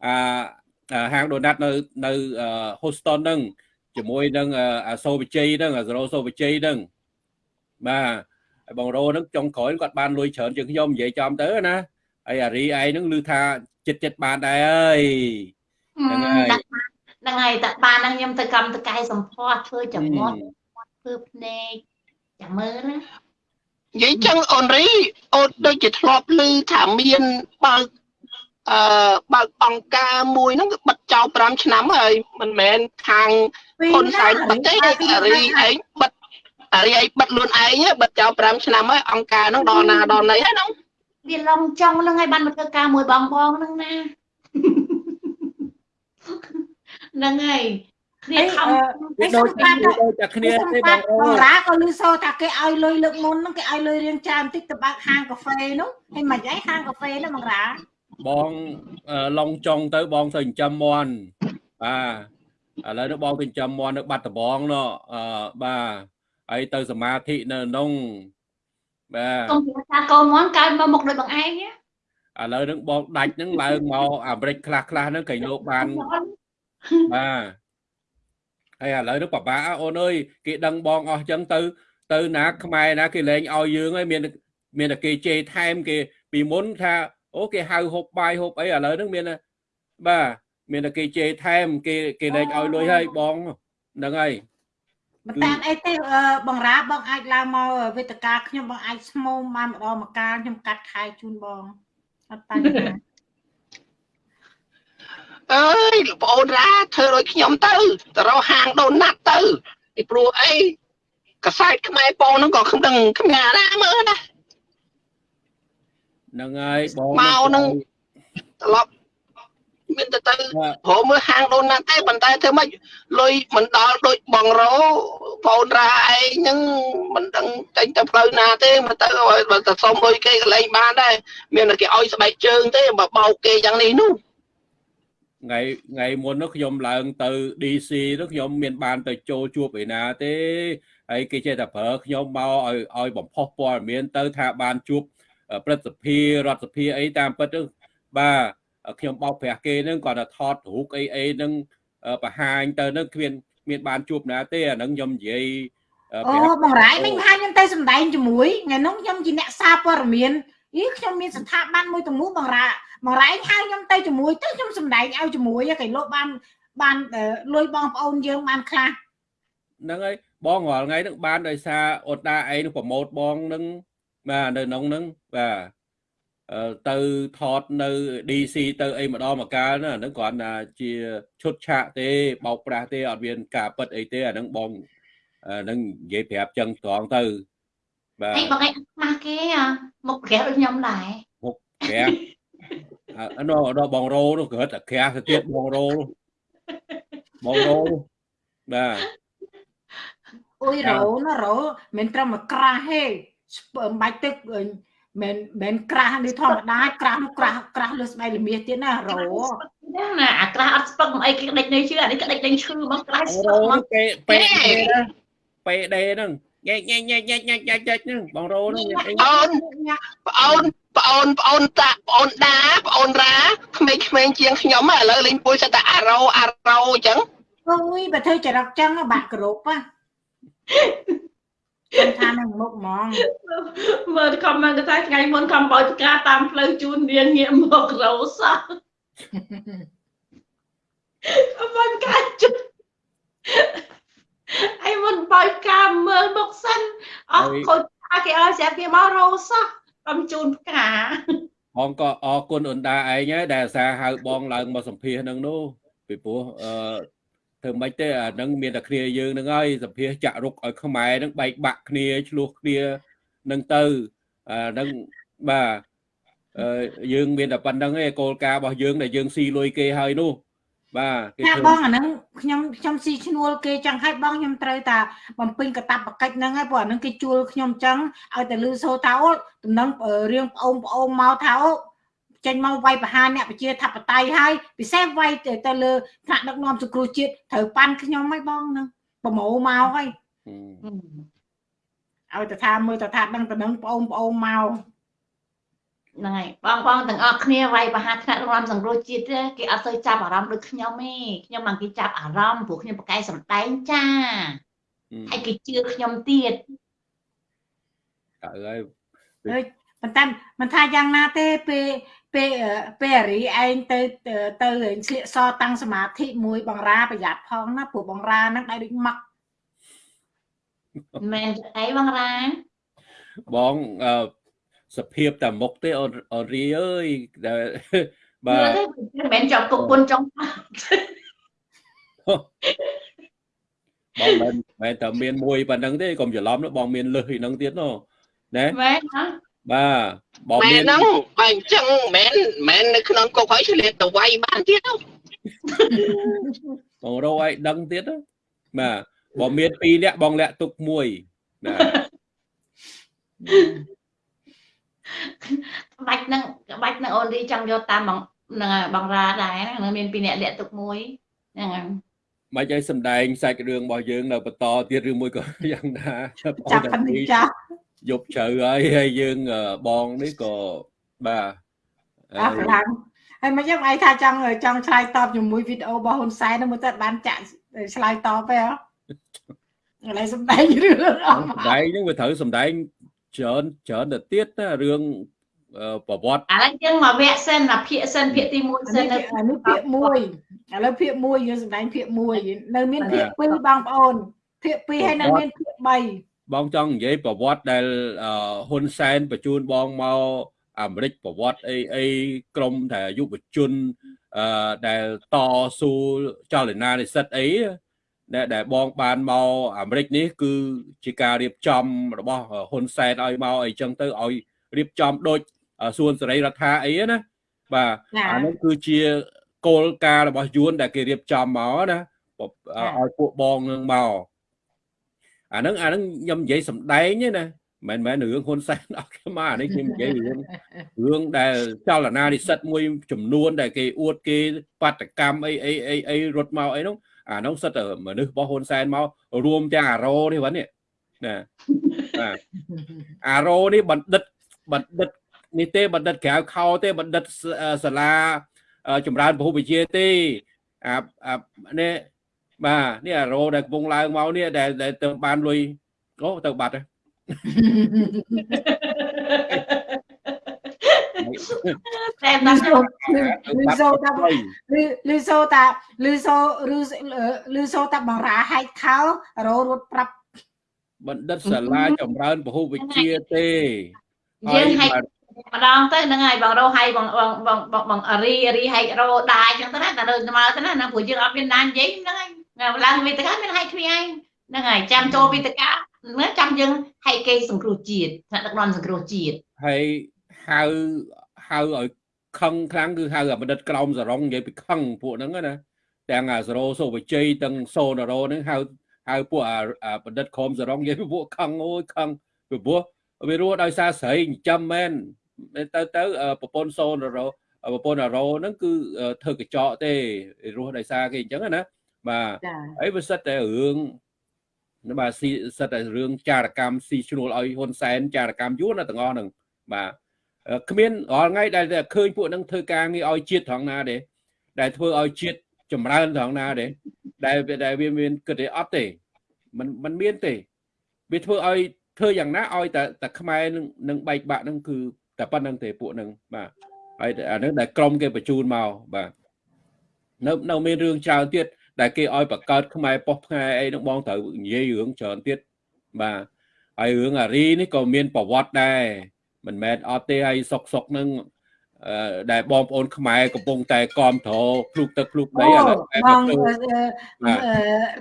អាហាងដូណាត់នៅនៅ Houston ហ្នឹងជាមួយនឹងអាសូវិជ័យហ្នឹងអាសូសូវិជ័យហ្នឹងបាទហើយបងរោហ្នឹងចុងក្រោយគាត់បានលុយច្រើនជាងខ្ញុំនិយាយចំទៅណាហើយអារីឯងហ្នឹងឮថាចិត្តចិត្តបានដែរហើយហ្នឹងហើយហ្នឹងហើយតែបានហ្នឹងខ្ញុំទៅកម្មតកែសម្ផស្សធ្វើចំមាត់ធ្វើភ្នែកចាំមើលណា និយាយចឹងអូនរីអូនដូចជាធ្លាប់ឮថាមានបើកអឺបើកអង្គការមួយហ្នឹងបិទចោល5ឆ្នាំហើយមិនមែនខាងហ៊ុនសែនបិទទេអារីឯងបិទអារីឯងបិទខ្លួនឯងបិទចោល5ឆ្នាំហើយអង្គការហ្នឹងដល់ណាដល់ណីហើយហ្នឹងវាឡងចង់ហ្នឹងហើយបានមកធ្វើការមួយបងបងហ្នឹងណាហ្នឹងហើយ គ្នាខំដូចដូចតែគ្នាទេបងបងរ៉ាក៏លឺសូថាគេឲ្យលុយលើកមុនហ្នឹងគេឲ្យលុយរៀងច្រើនបន្តិចទៅបើកហាងកាហ្វេនោះហើយមិនអីហាងកាហ្វេនោះបងរ៉ាបងឡងចុងទៅបងទៅចិញ្ចឹមមន់បាទឥឡូវនេះបងទៅចិញ្ចឹមមន់នៅបាត់ដំបងនោះអឺបាទហើយទៅសមាធិនៅក្នុងបាទកុំប្រកាកូនមន់កើតមកមុខដូចបងឯងឥឡូវហ្នឹងបងដាច់ហ្នឹងឡើងមកអាមេរិកខ្លះខ្លះហ្នឹងកៃលោកបានបាទ ហើយឥឡូវនេះពិបាកអូនអើយគេដឹងបងអស់ចឹងទៅ ទៅណាខ្មែរណាគេលែងឲ្យយើងហើយមានមានតែគេជេរថែមគេពីមុនថាអូគេហៅហូបបាយហូបអីឥឡូវហ្នឹងមានបាទមានតែគេជេរថែមគេគេលែងឲ្យលុយហើយបងហ្នឹងហើយមិនតាមអីទេបងរ៉ាបងអាចឡើងមកវេទិកាខ្ញុំបងអាចស្មូមបានម្ដងម្កាលខ្ញុំកាត់ខែជូនបងអត់បញ្ហា អើយបងអូនរ៉ាធ្វើឲ្យខ្ញុំទៅទៅរកហាងដូណាត់ទៅពីព្រោះអីកសែតខ្មែរបងហ្នឹងក៏ខ្ញុំដឹងគ្មានណាមើលណាហ្នឹងហើយបងមកហ្នឹងត្រឡប់មានតែទៅព្រមមើលហាងដូណាត់ទេប៉ុន្តែធ្វើម៉េចលុយមិនដល់ដូចបងរោបងរ៉ាឯងហ្នឹងមិនដឹងចេញទៅផ្លូវណាទេមកទៅបើទៅសុំលុយគេកន្លែងបានដែរមានតែគេឲ្យស្បែកជើងទេបើបោកគេយ៉ាងនេះនោះ ថ្ងៃថ្ងៃមុននោះខ្ញុំឡើងទៅ DC នោះខ្ញុំមានបានទៅចូលជួបឯណាទេហើយគេចេះតែប្រើខ្ញុំមកឲ្យឲ្យបំផុសព័ត៌មានទៅថាបានជួបព្រឹទ្ធសភារដ្ឋសភាអីតាមពិតទៅបាទខ្ញុំបោកប្រាស់គេនឹងគាត់ថាថតរូបអីអីនឹងបង្ហាញទៅនឹងគ្មានមានបានជួបណាទេអានឹងខ្ញុំនិយាយអូបងរាយមិញថាខ្ញុំទៅសម្ដែងជាមួយថ្ងៃនោះខ្ញុំជាអ្នកសារព័ត៌មានអីខ្ញុំមានស្ថាប័នមួយទាំងមូលបងរា បងរ៉ែងហៅខ្ញុំទៅជាមួយទៅខ្ញុំសំដែងឲ្យជាមួយគេលោកបានបានលួយបងប្អូនយើងបានខ្លះហ្នឹងហើយបងរាល់ថ្ងៃហ្នឹងបានដោយសារអូតាឯងប្រម៉ូតបងហ្នឹងបាទនៅក្នុងហ្នឹងបាទទៅថតនៅ DC ទៅអីម្ដងមកកាលណាហ្នឹងគ្រាន់តែជាឈុតឆាកទេបោកប្រាស់ទេអត់មានការប៉ិតអីទេអាហ្នឹងបងហ្នឹងនិយាយប្រាប់ចឹងត្រង់ទៅបាទអីបងឯងខ្មាស់គេមុខក្រាស់ដូចខ្ញុំដែរមុខក្រាស់ អឺដល់បងរោនោះគាត់តែក្រាស់ទៅទៀតបងរោនោះបងរោបាទអូយរោណារោមិនត្រឹមមកក្រាស់ទេមិនបាច់ទឹកមិនមិនក្រាស់នេះធម្មតាក្រាស់នោះក្រាស់ក្រាស់លើស្បែកល្មាសទៀតណារោណាអាក្រាស់អត់ស្ពឹកមិនអីគេដេចនៅឈឺអានេះក៏ដេចដេញឈឺមកក្រាស់ស្ពឹកមកពេពេពេដេហ្នឹងញ៉ែញ៉ែញ៉ែញ៉ែញ៉ែញ៉ែញ៉ែហ្នឹងបងរោហ្នឹងអូនបងអូនប្អូនប្អូនតាប្អូនដាប្អូនរ៉ាក្មេងៗជាងខ្ញុំឥឡូវលេងពួយសិតតែអារោអារោអញ្ចឹងអូយបើធ្វើចរិតចឹងបាក់គ្រប់ហ៎ខ្ញុំថានឹងមុខហ្មងមើលខមមិនថាថ្ងៃមុនខំបោចផ្កាតាមផ្លូវជូននាងងាកមករោសោះអមមិនកាច់ជុអីមុនបោចផ្កាមើលមុខសិនអស់ខូចថាគេឲ្យស្រាប់គេមករោសោះ អំជូនផ្កាបងក៏អរគុណអូនតាឯងហើយដែលអាសាហៅបងឡើងមកសម្ភាសនឹងនោះពីព្រោះអឺធ្វើម៉េចទេអានឹងមានតែគ្នាយើងនឹងហើយសម្ភាសចាក់រុកឲ្យខ្មែរនឹងបែកបាក់គ្នាឆ្លោះគ្នានឹងទៅអានឹងបាទយើងមានតែប៉ុណ្្នឹងឯងគោលការណ៍របស់យើងដែលយើងស៊ីលុយគេហើយនោះ បាទគេធ្វើបងអាហ្នឹងខ្ញុំខ្ញុំស៊ីឈ្នួលគេចឹងហើយបងខ្ញុំត្រូវតាបំពេញកតាបកិច្ចហ្នឹងហើយព្រោះអាហ្នឹងគេជួលខ្ញុំចឹងឲ្យតែលឺសូថាអូតំណឹងរៀងប្អូនប្អូនមកថាអូចេញមកវាយប្រហារអ្នកប្រជាធិបតេយ្យហើយពិសេសវាយទៅទៅលើថ្នាក់ដឹកនាំសង្គ្រោះជាតិត្រូវប៉ាន់ខ្ញុំហើយបងហ្នឹងប្រមូលមកហើយឲ្យតថាមើលតថាដឹងតនឹងបងប្អូនមក ហ្នឹងហើយបងបងទាំងអស់គ្នាវាយបហាថ្នាក់រំលំសង្គ្រោះជាតិទេគេអត់សូវចាប់អារម្មណ៍ដូចខ្ញុំទេខ្ញុំមិនគេចាប់អារម្មណ៍ព្រោះខ្ញុំប្រកែកសំដែងចាហើយគេជឿខ្ញុំទៀតអើហើយហើយប៉ុន្តែមិនថាយ៉ាងណាទេពេលពេលពេលអារីឯងទៅទៅរៀនស្លៀកសតាំងសមាធិមួយបងរាប្រយ័ត្នផងណាព្រោះបងរាហ្នឹងដៃដូចម៉ាក់មិនមែនអីបងរាបងអឺ សភាពតែមុខទេអូនអូនរីអើយដែលបាបាទទមិនមែនចង់គុកពុនចង់បងមិនមែនតែមានមួយប៉ុណ្្នឹងទេកុំច្រឡំណាបងមានលឹះឯហ្នឹងទៀតណូណាមែនហ៎បាទបងមែមាននហ្នឹងបើអញ្ចឹងមិនមែននៅក្នុងគុកហើយឆ្លៀតទៅវាយបានទៀតទៅបងរកឲ្យដឹងទៀតណាបាទបងមាន2នាក់បងលាក់ទុកមួយបាទ ក្បាច់ហ្នឹងក្បាច់ហ្នឹងអូនរីចង់យកតាមបងហ្នឹងហើយបងរាដែរហ្នឹងមានពីរអ្នកលាក់ទុកមួយហ្នឹងហើយមិនឲ្យសំដែងសាច់រឿងរបស់យើងនៅបន្តទៀតឬមួយក៏យ៉ាងណាចាប់ប៉ុណ្្នេះចាស់យប់ជ្រៅហើយហើយយើងអឺបងនេះក៏បាទអរខ្លាំងហើយមិនយ៉ាងឯងថាចង់ចង់ឆ្លើយតបជាមួយវីដេអូរបស់ហ៊ុនសែនហ្នឹងមើលទៅបានចាក់ឆ្លើយតបទេហ៎ឥឡូវសំដែងរឿងអស់សំដែងហ្នឹងវាត្រូវសំដែង ច្រើនច្រើនទៅទៀតណារឿងអឺប្រវត្តិឥឡូវយើងមកវគ្គសិនមកភាគសិនភាគទី1អាសិននេះនៅអានេះភាគ1ឥឡូវភាគ1យើងសម្ដែងភាគ1នៅមានភាគ2បងប្អូនភាគ2ហើយនៅមានភាគ3បងចង់និយាយប្រវត្តិដែលអឺហ៊ុនសែនបញ្ជូនបងមកអាមេរិកប្រវត្តិអីអីក្រមតែយុវជនអឺដែលតស៊ូចលនានិស្សិតអី ដែលដែលបងបានមកអាមេរិកនេះ គឺជាការរៀបចំរបស់ហ៊ុនសែនឲ្យមកអីចឹងទៅឲ្យរៀបចំដូចសួនសេរីរដ្ឋាអីណាបាទចាអានោះគឺជាគោលការណ៍របស់យួនដែលគេរៀបចំមកណាឲ្យពួកបងនឹងមកអាហ្នឹងអាហ្នឹងខ្ញុំនិយាយសំដែងទេណាមិនមែនរឿងហ៊ុនសែនអត់មកអានេះខ្ញុំនិយាយរឿងរឿងដែលចលនានិស្សិតមួយចំនួនដែលគេអួតគេបាតកម្មអីអីអីអីរត់មកអីនោះ អានោះសិតតែមនុស្សរបស់ហ៊ុនសែនមករួមទាំងអារោនេះវិញនេះណាបាទអារោនេះបណ្ឌិតបណ្ឌិតនេះទេបណ្ឌិតក្រៅខោទេបណ្ឌិតសាលាចម្រើនពហុវិជ្ជាទេអាអានេះបាទនេះអារោដែលកំពុងឡើងមកនេះដែលដែលទៅបានលុយអូទៅបាត់ហើយ តែណាលឺសូលឺសូតាហើយលឺលឺសូតាលឺសូលឺលឺសូតាបងរាហែកខោរោរត់ប្រាប់បណ្ឌិតសាលាចម្រើនពហុវិជ្ជាទេយើងហែកម្ដងទៅហ្នឹងហើយបងរោហៃបងបងបងបងបងរីរីហែករោដាអញ្ចឹងទៅណាតែនៅមកទៅណាណាព្រោះយើងអត់មានណានិយាយហ្នឹងហើយឡើងវេទិកាមានហែកគ្នាឯងហ្នឹងហើយចាំចូលវេទិកាហ្នឹងចាំយើងហែកគេសង្គ្រោះជាតិថ្នាក់ដឹកនាំសង្គ្រោះជាតិហើយ ហៅហៅឲ្យខឹងខ្លាំងគឺហៅអាបណ្ឌិតក្រោមសរងនិយាយពីខឹងពួកហ្នឹងណាទាំងអាសរោសុវិជ័យទាំងសូនរោហ្នឹងហៅហៅពួកអាបណ្ឌិតក្រោមសរងនិយាយពីពួកខឹងអូយខឹងពីព្រោះវារស់ដោយសារស្រីចិញ្ចឹមមែនទៅទៅប្រពន្ធសូនរោប្រពន្ធអារោហ្នឹងគឺធ្វើកញ្ចក់ទេរស់ដោយសារគេអញ្ចឹងណាបាទចាហើយវាសិតតែរឿងបាទស៊ីសិតតែរឿងចារកម្មស៊ីឈ្នួលឲ្យហ៊ុនសែនចារកម្មយួនណាទាំងអស់ហ្នឹងបាទ គ្មានរាល់ថ្ងៃដែលឃើញពួកហ្នឹងធ្វើការងារឲ្យជាតិត្រង់ណាទេដែលធ្វើឲ្យជាតិចម្រើនត្រង់ណាទេដែលដែលវាមានគិតទេអត់ទេมันมันមានទេវាធ្វើឲ្យធ្វើយ៉ាងណាឲ្យតែតែខ្មែរនឹងនឹងបែកបាក់ហ្នឹងគឺតែប៉ុណ្្នឹងទេពួកហ្នឹងបាទហើយអាហ្នឹងដែលក្រុមគេបញ្ជូនមកបាទនៅនៅមានរឿងច្រើនទៀតដែលគេឲ្យបង្កើតខ្មែរប៉ុស្តិ៍ខ្មែរអីហ្នឹងបងត្រូវនិយាយរឿងច្រើនទៀតបាទហើយរឿងអារីនេះក៏មានប្រវត្តិដែរ មិនមែនអត់ទេហើយសុកសុកហ្នឹងអឺដែលបងប្អូនខ្មែរកំពុងតែគ្រប់គ្រងភ្លុកទឹកភ្លុកដីឥឡូវបង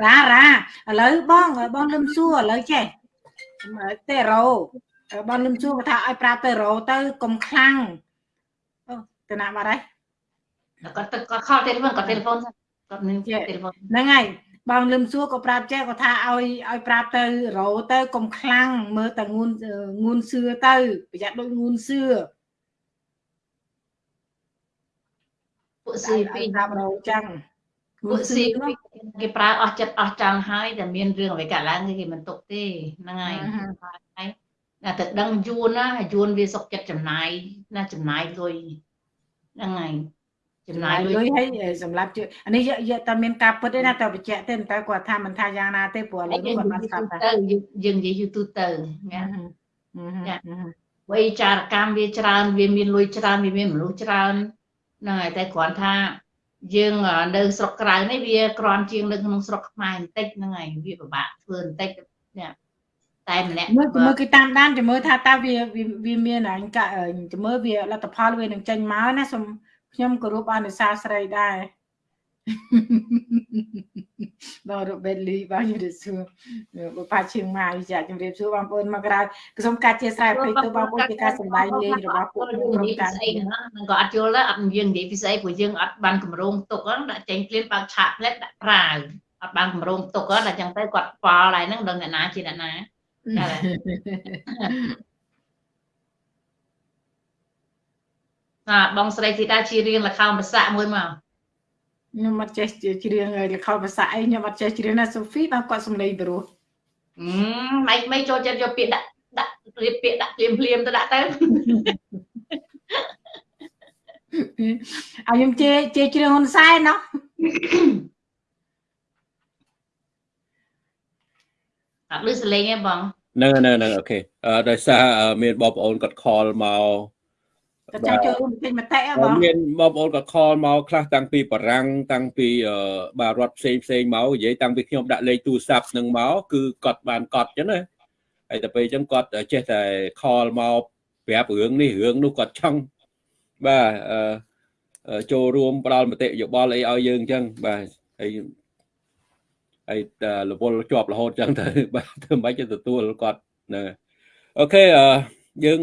រ៉ារ៉ាឥឡូវបងបងលឹមសួរឥឡូវចេះទេរ៉ូបងលឹមសួរថាឲ្យប្រាប់ទៅរ៉ូទៅកុំខ្លាំងអូទៅណាបាត់ហើយគាត់ទៅគាត់ខលទូរស័ព្ទគាត់ទូរស័ព្ទគាត់មានទូរស័ព្ទហ្នឹងហើយ បងលឹមសួរក៏ប្រាប់ចេះក៏ថាឲ្យឲ្យប្រាប់ទៅរោទៅកុំខ្លាំងមើលតែងួនងួនសឿទៅប្រយ័ត្នដូចងួនសឿពួកស៊ី C2 ពីតាមរោចឹងពួក C2 គេប្រើអស់ចិត្តអស់ចង់ហើយតែមានរឿងអ្វីកើតឡើងគេមិនទុកទេហ្នឹងហើយហើយតែទៅដឹងយួនណាយួនវាសុកចិត្តចំណាយណាចំណាយលុយហ្នឹងហើយ ចំចំណាណាយយលុលុយយឲ្យសម្រាប់ជួយអានេះយកតែមានការពិតទេណាតែបញ្ជាក់ទេតែគាត់ថាមិនថាយ៉ាងណាទេព្រោះឥឡូវយើងគាត់និបានយាយស្ដាប់ទូតែទៅយើងនិយាយយូរទូទៅណាចាវ័យចារកម្មវាច្រើន វាមានលុយច្រើនវាមានមនុស្សច្រើនហ្នឹងហើយតែគ្រាន់ថាយើងនៅស្រុកក្រៅនេះវាក្រាន់ជាងនៅក្នុងស្រុកខ្មែរបន្តិចហ្នឹងហើយវាពិបាកធ្វើបន្តិចនេះតែម្នាក់មើលមើលគឺតាមដានចាំមើលថាតើវាវាមានអញកាចាំមើលវាលទ្ធផលវានឹងចេញមកណាសូម ខ្ញុំគោរពអនុសាស្រីដែរបងរ៉ូបេតលីបងយល់សួរបបាឈៀងម៉ាយចាជំរាបសួរបងប្អូនមកក្រៅសូមការជាស្រ័យអភ័យទោសបងប្អូនជាការសម្ដែងលេងរបស់ពួកយើងក្រុនិមយាយការពីស្អីហ្នឹងហ្នឹងក៏អត់យល់ដែរអត់យើងនិយាយពីស្អីព្រោះយើងអត់បានកម្រងទុកហ្នឹងដាក់ចេញភ្លាមបើកឆាកផ្លែតដាក់ប្រាវអត់បានកម្រងទុកហ្នឹងតែចឹងទៅគាត់ប៉ល់ហើយហ្នឹងដឹងអ្នកណាជាអ្នកណា អាបងស្រីធីតាជារៀងលខោនប្រសាក់មួយមកខ្ញុំអត់ចេះច្រៀងលខោភាសាអីខ្ញុំអត់ចេះច្រៀងណាសូហ្វីបងគាត់សំឡេងព្រោះអឺមិនមិនចូលចិត្តយកពាក្យដាក់ដាក់រៀបពាក្យដាក់ភ្លាមភ្លាមទៅដាក់ទៅឲ្យខ្ញុំជេជេច្រៀងហ៊ុនសែនណោះអត់លឺសលេងទេបងហ្នឹងហ្នឹងហ្នឹងអូខេអឺដោយសារមានបងប្អូនគាត់ call មក ក៏ចាំចូលរួមពេញមតិហ៎បងមានបងប្អូនក៏ call មកខ្លះតាំងពីបារាំងតាំងពីបាទរដ្ឋផ្សេងផ្សេងមកនិយាយតាំងពីខ្ញុំដាក់លេខទូរស័ព្ទនឹងមកគឺគាត់បានកត់អញ្ចឹងណាហើយតែពេលអញ្ចឹងគាត់ចេះតែ call មកប្រាប់រឿងនេះរឿងនោះគាត់ចង់បាទអឺចូលរួមផ្ដល់មតិយោបល់អីឲ្យយើងអញ្ចឹងបាទហើយហើយរវល់ជាប់រហូតអញ្ចឹងទៅបាទធ្វើមិនទៅទទួលគាត់ហ្នឹងអូខេអឺយើង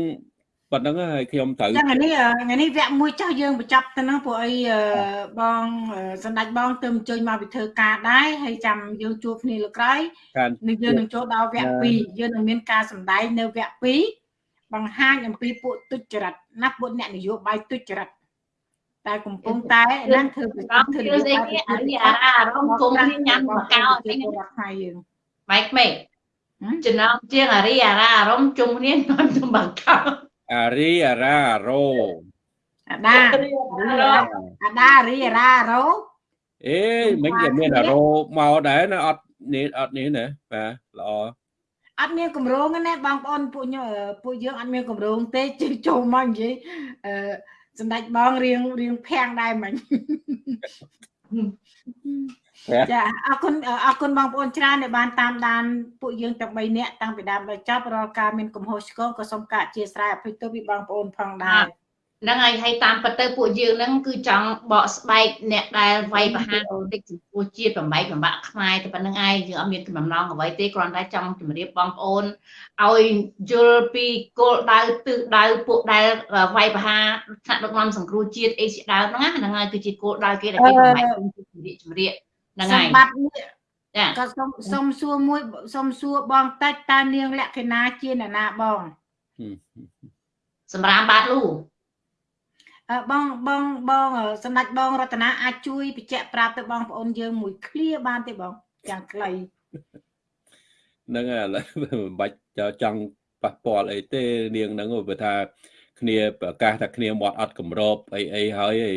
ប៉ុណ្្នឹងហើយខ្ញុំត្រូវចឹងថ្ងៃនេះថ្ងៃនេះវគ្គមួយចាស់យើងបញ្ចប់ទៅហ្នឹងព្រោះអីបងសម្ដេចបងទៅអញ្ជើញមកពីធ្វើការដែរហើយចាំយើងជួបគ្នាលើក្រោយការនឹងយើងនឹងចូលដល់វគ្គ2យើងនឹងមានការសម្ដែងនៅវគ្គ2បង្ហាញអំពីពួកទុច្ចរិតណាពួកអ្នកនយោបាយទុច្ចរិតតែកំពុងតែណាធ្វើកំធ្វើស្អីគេអារីអារ៉ាអារម្មណ៍គុំនេះញ៉ាំបកោអីពលរដ្ឋខ្មែរយើងម៉ៃក្មេកចំណងជាងអារីអារ៉ាអារម្មណ៍ជុំគ្នាញ៉ាំចំបកោ អារីអារ៉ារ៉ូអាដាអាដារីអារ៉ារ៉ូអេមិញក៏មានអារ៉ូមកដែរណាអត់នេះអត់នេះណាបាទល្អអត់មានកម្រងណាបងប្អូនពួកញពួកយើងអត់មានកម្រងទេជិះចូលមកនិយាយអឺសម្ដេចបងរៀងរៀងភាំងដែរមិញ ចាអរគុណអរគុណបងប្អូនច្រើនដែលបានតាមដានពួកយើងទាំង3នាក់តាំងពីដើមដល់ចប់រាល់ការមានកំហុសឆ្គងក៏សូមការអធិស្ឋានអភ័យទោសពីបងប្អូនផងដែរ ហ្នឹងហើយហើយតាមពិតទៅពួកយើងហ្នឹងគឺចង់បកស្បែកអ្នកដែលវាយប្រហារតិចចំពោះជាតិបំបែកបំបាក់ខ្មែរតែប៉ុណ្្នឹងឯងយើងអត់មានកំណងអ្វីទេគ្រាន់តែចង់ជម្រាបបងប្អូនឲ្យយល់ពីគោលដៅទិសដៅពួកដែលវាយប្រហារថ្នាក់ដឹកនាំសង្គ្រោះជាតិអីជាដើមហ្នឹងហ្នឹងហើយគឺជាគោលដៅគេដែលគេបំបែកជំរាបជំរាបហ្នឹងហើយសម្បត្តិនេះចាក៏សូមសូមសួរមួយសូមសួរបងតិចតើនាងលក្ខិណាជាអ្នកណាបងសម្រាប់បាតលូអឺ បងបងបងសម្ដេចបងរតនាអាចជួយបញ្ជាក់ប្រាប់ទៅបងប្អូនយើងមួយឃ្លាបានទេបងយ៉ាងខ្លីហ្នឹងហើយឥឡូវមិនបាច់ចង់ប៉ះពាល់អីទេនាងហ្នឹងព្រោះថា គ្នាប្រកាសថាគ្នាមាត់អត់កម្របអីអីហើយអី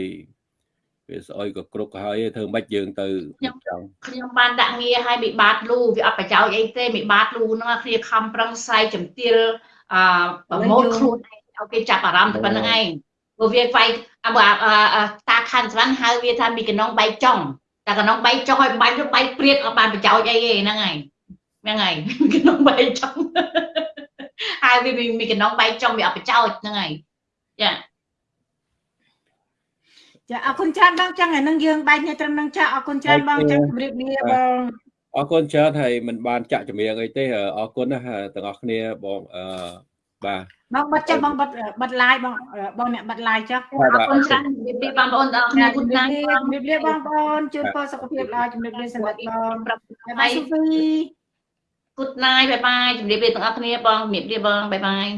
វាស្អុយក៏គ្រប់ក៏ហើយធ្វើមិនយើងទៅចង់ខ្ញុំបានដាក់ងារឲ្យមីបាតលូវាអត់ប្រយោជន៍អីទេមីបាតលូហ្នឹងគ្នាខំប្រឹងស្រាយជំទាលអឺប្រមូលខ្លួនឯងឲ្យគេចាប់អារម្មណ៍តែប៉ុណ្្នឹងឯង ព្រោះវាវាយតាខាន់ស្វាន់ហៅវាថាមីកណងបែកចុងតែកណងបែកចុងឲ្យបាញ់ទៅបែកព្រាតអត់បានប្រយោជន៍អីទេហ្នឹងហើយហ្នឹងហើយកណងបែកចុងហើយវាមីកណងបែកចុងវាអត់ប្រយោជន៍ហ្នឹងហើយចាចាអរគុណច្រើនបងចឹងឯនឹងយើងបែកគ្នាត្រឹមនឹងចាអរគុណច្រើនបងចឹងជម្រាបលាបងអរគុណច្រើនហើយមិនបានចាក់ចម្រៀងអីទេអរគុណណាទាំងអស់គ្នាបងអឺបាទ បងបិទចុះបងបិទបិទ live បងបងអ្នកបិទ live ចុះអរគុណច្រើនជំរាបលាបងប្អូនទាំងអស់គ្នាគុណណាស់ជំរាបលាបងប្អូនជូនពរសុខភាពល្អជំរាបលាសម្រាប់បងបាយបាយសុភី Good night បាយបាយជំរាបលាទាំងអស់គ្នាបងជំរាបលាបងបាយបាយ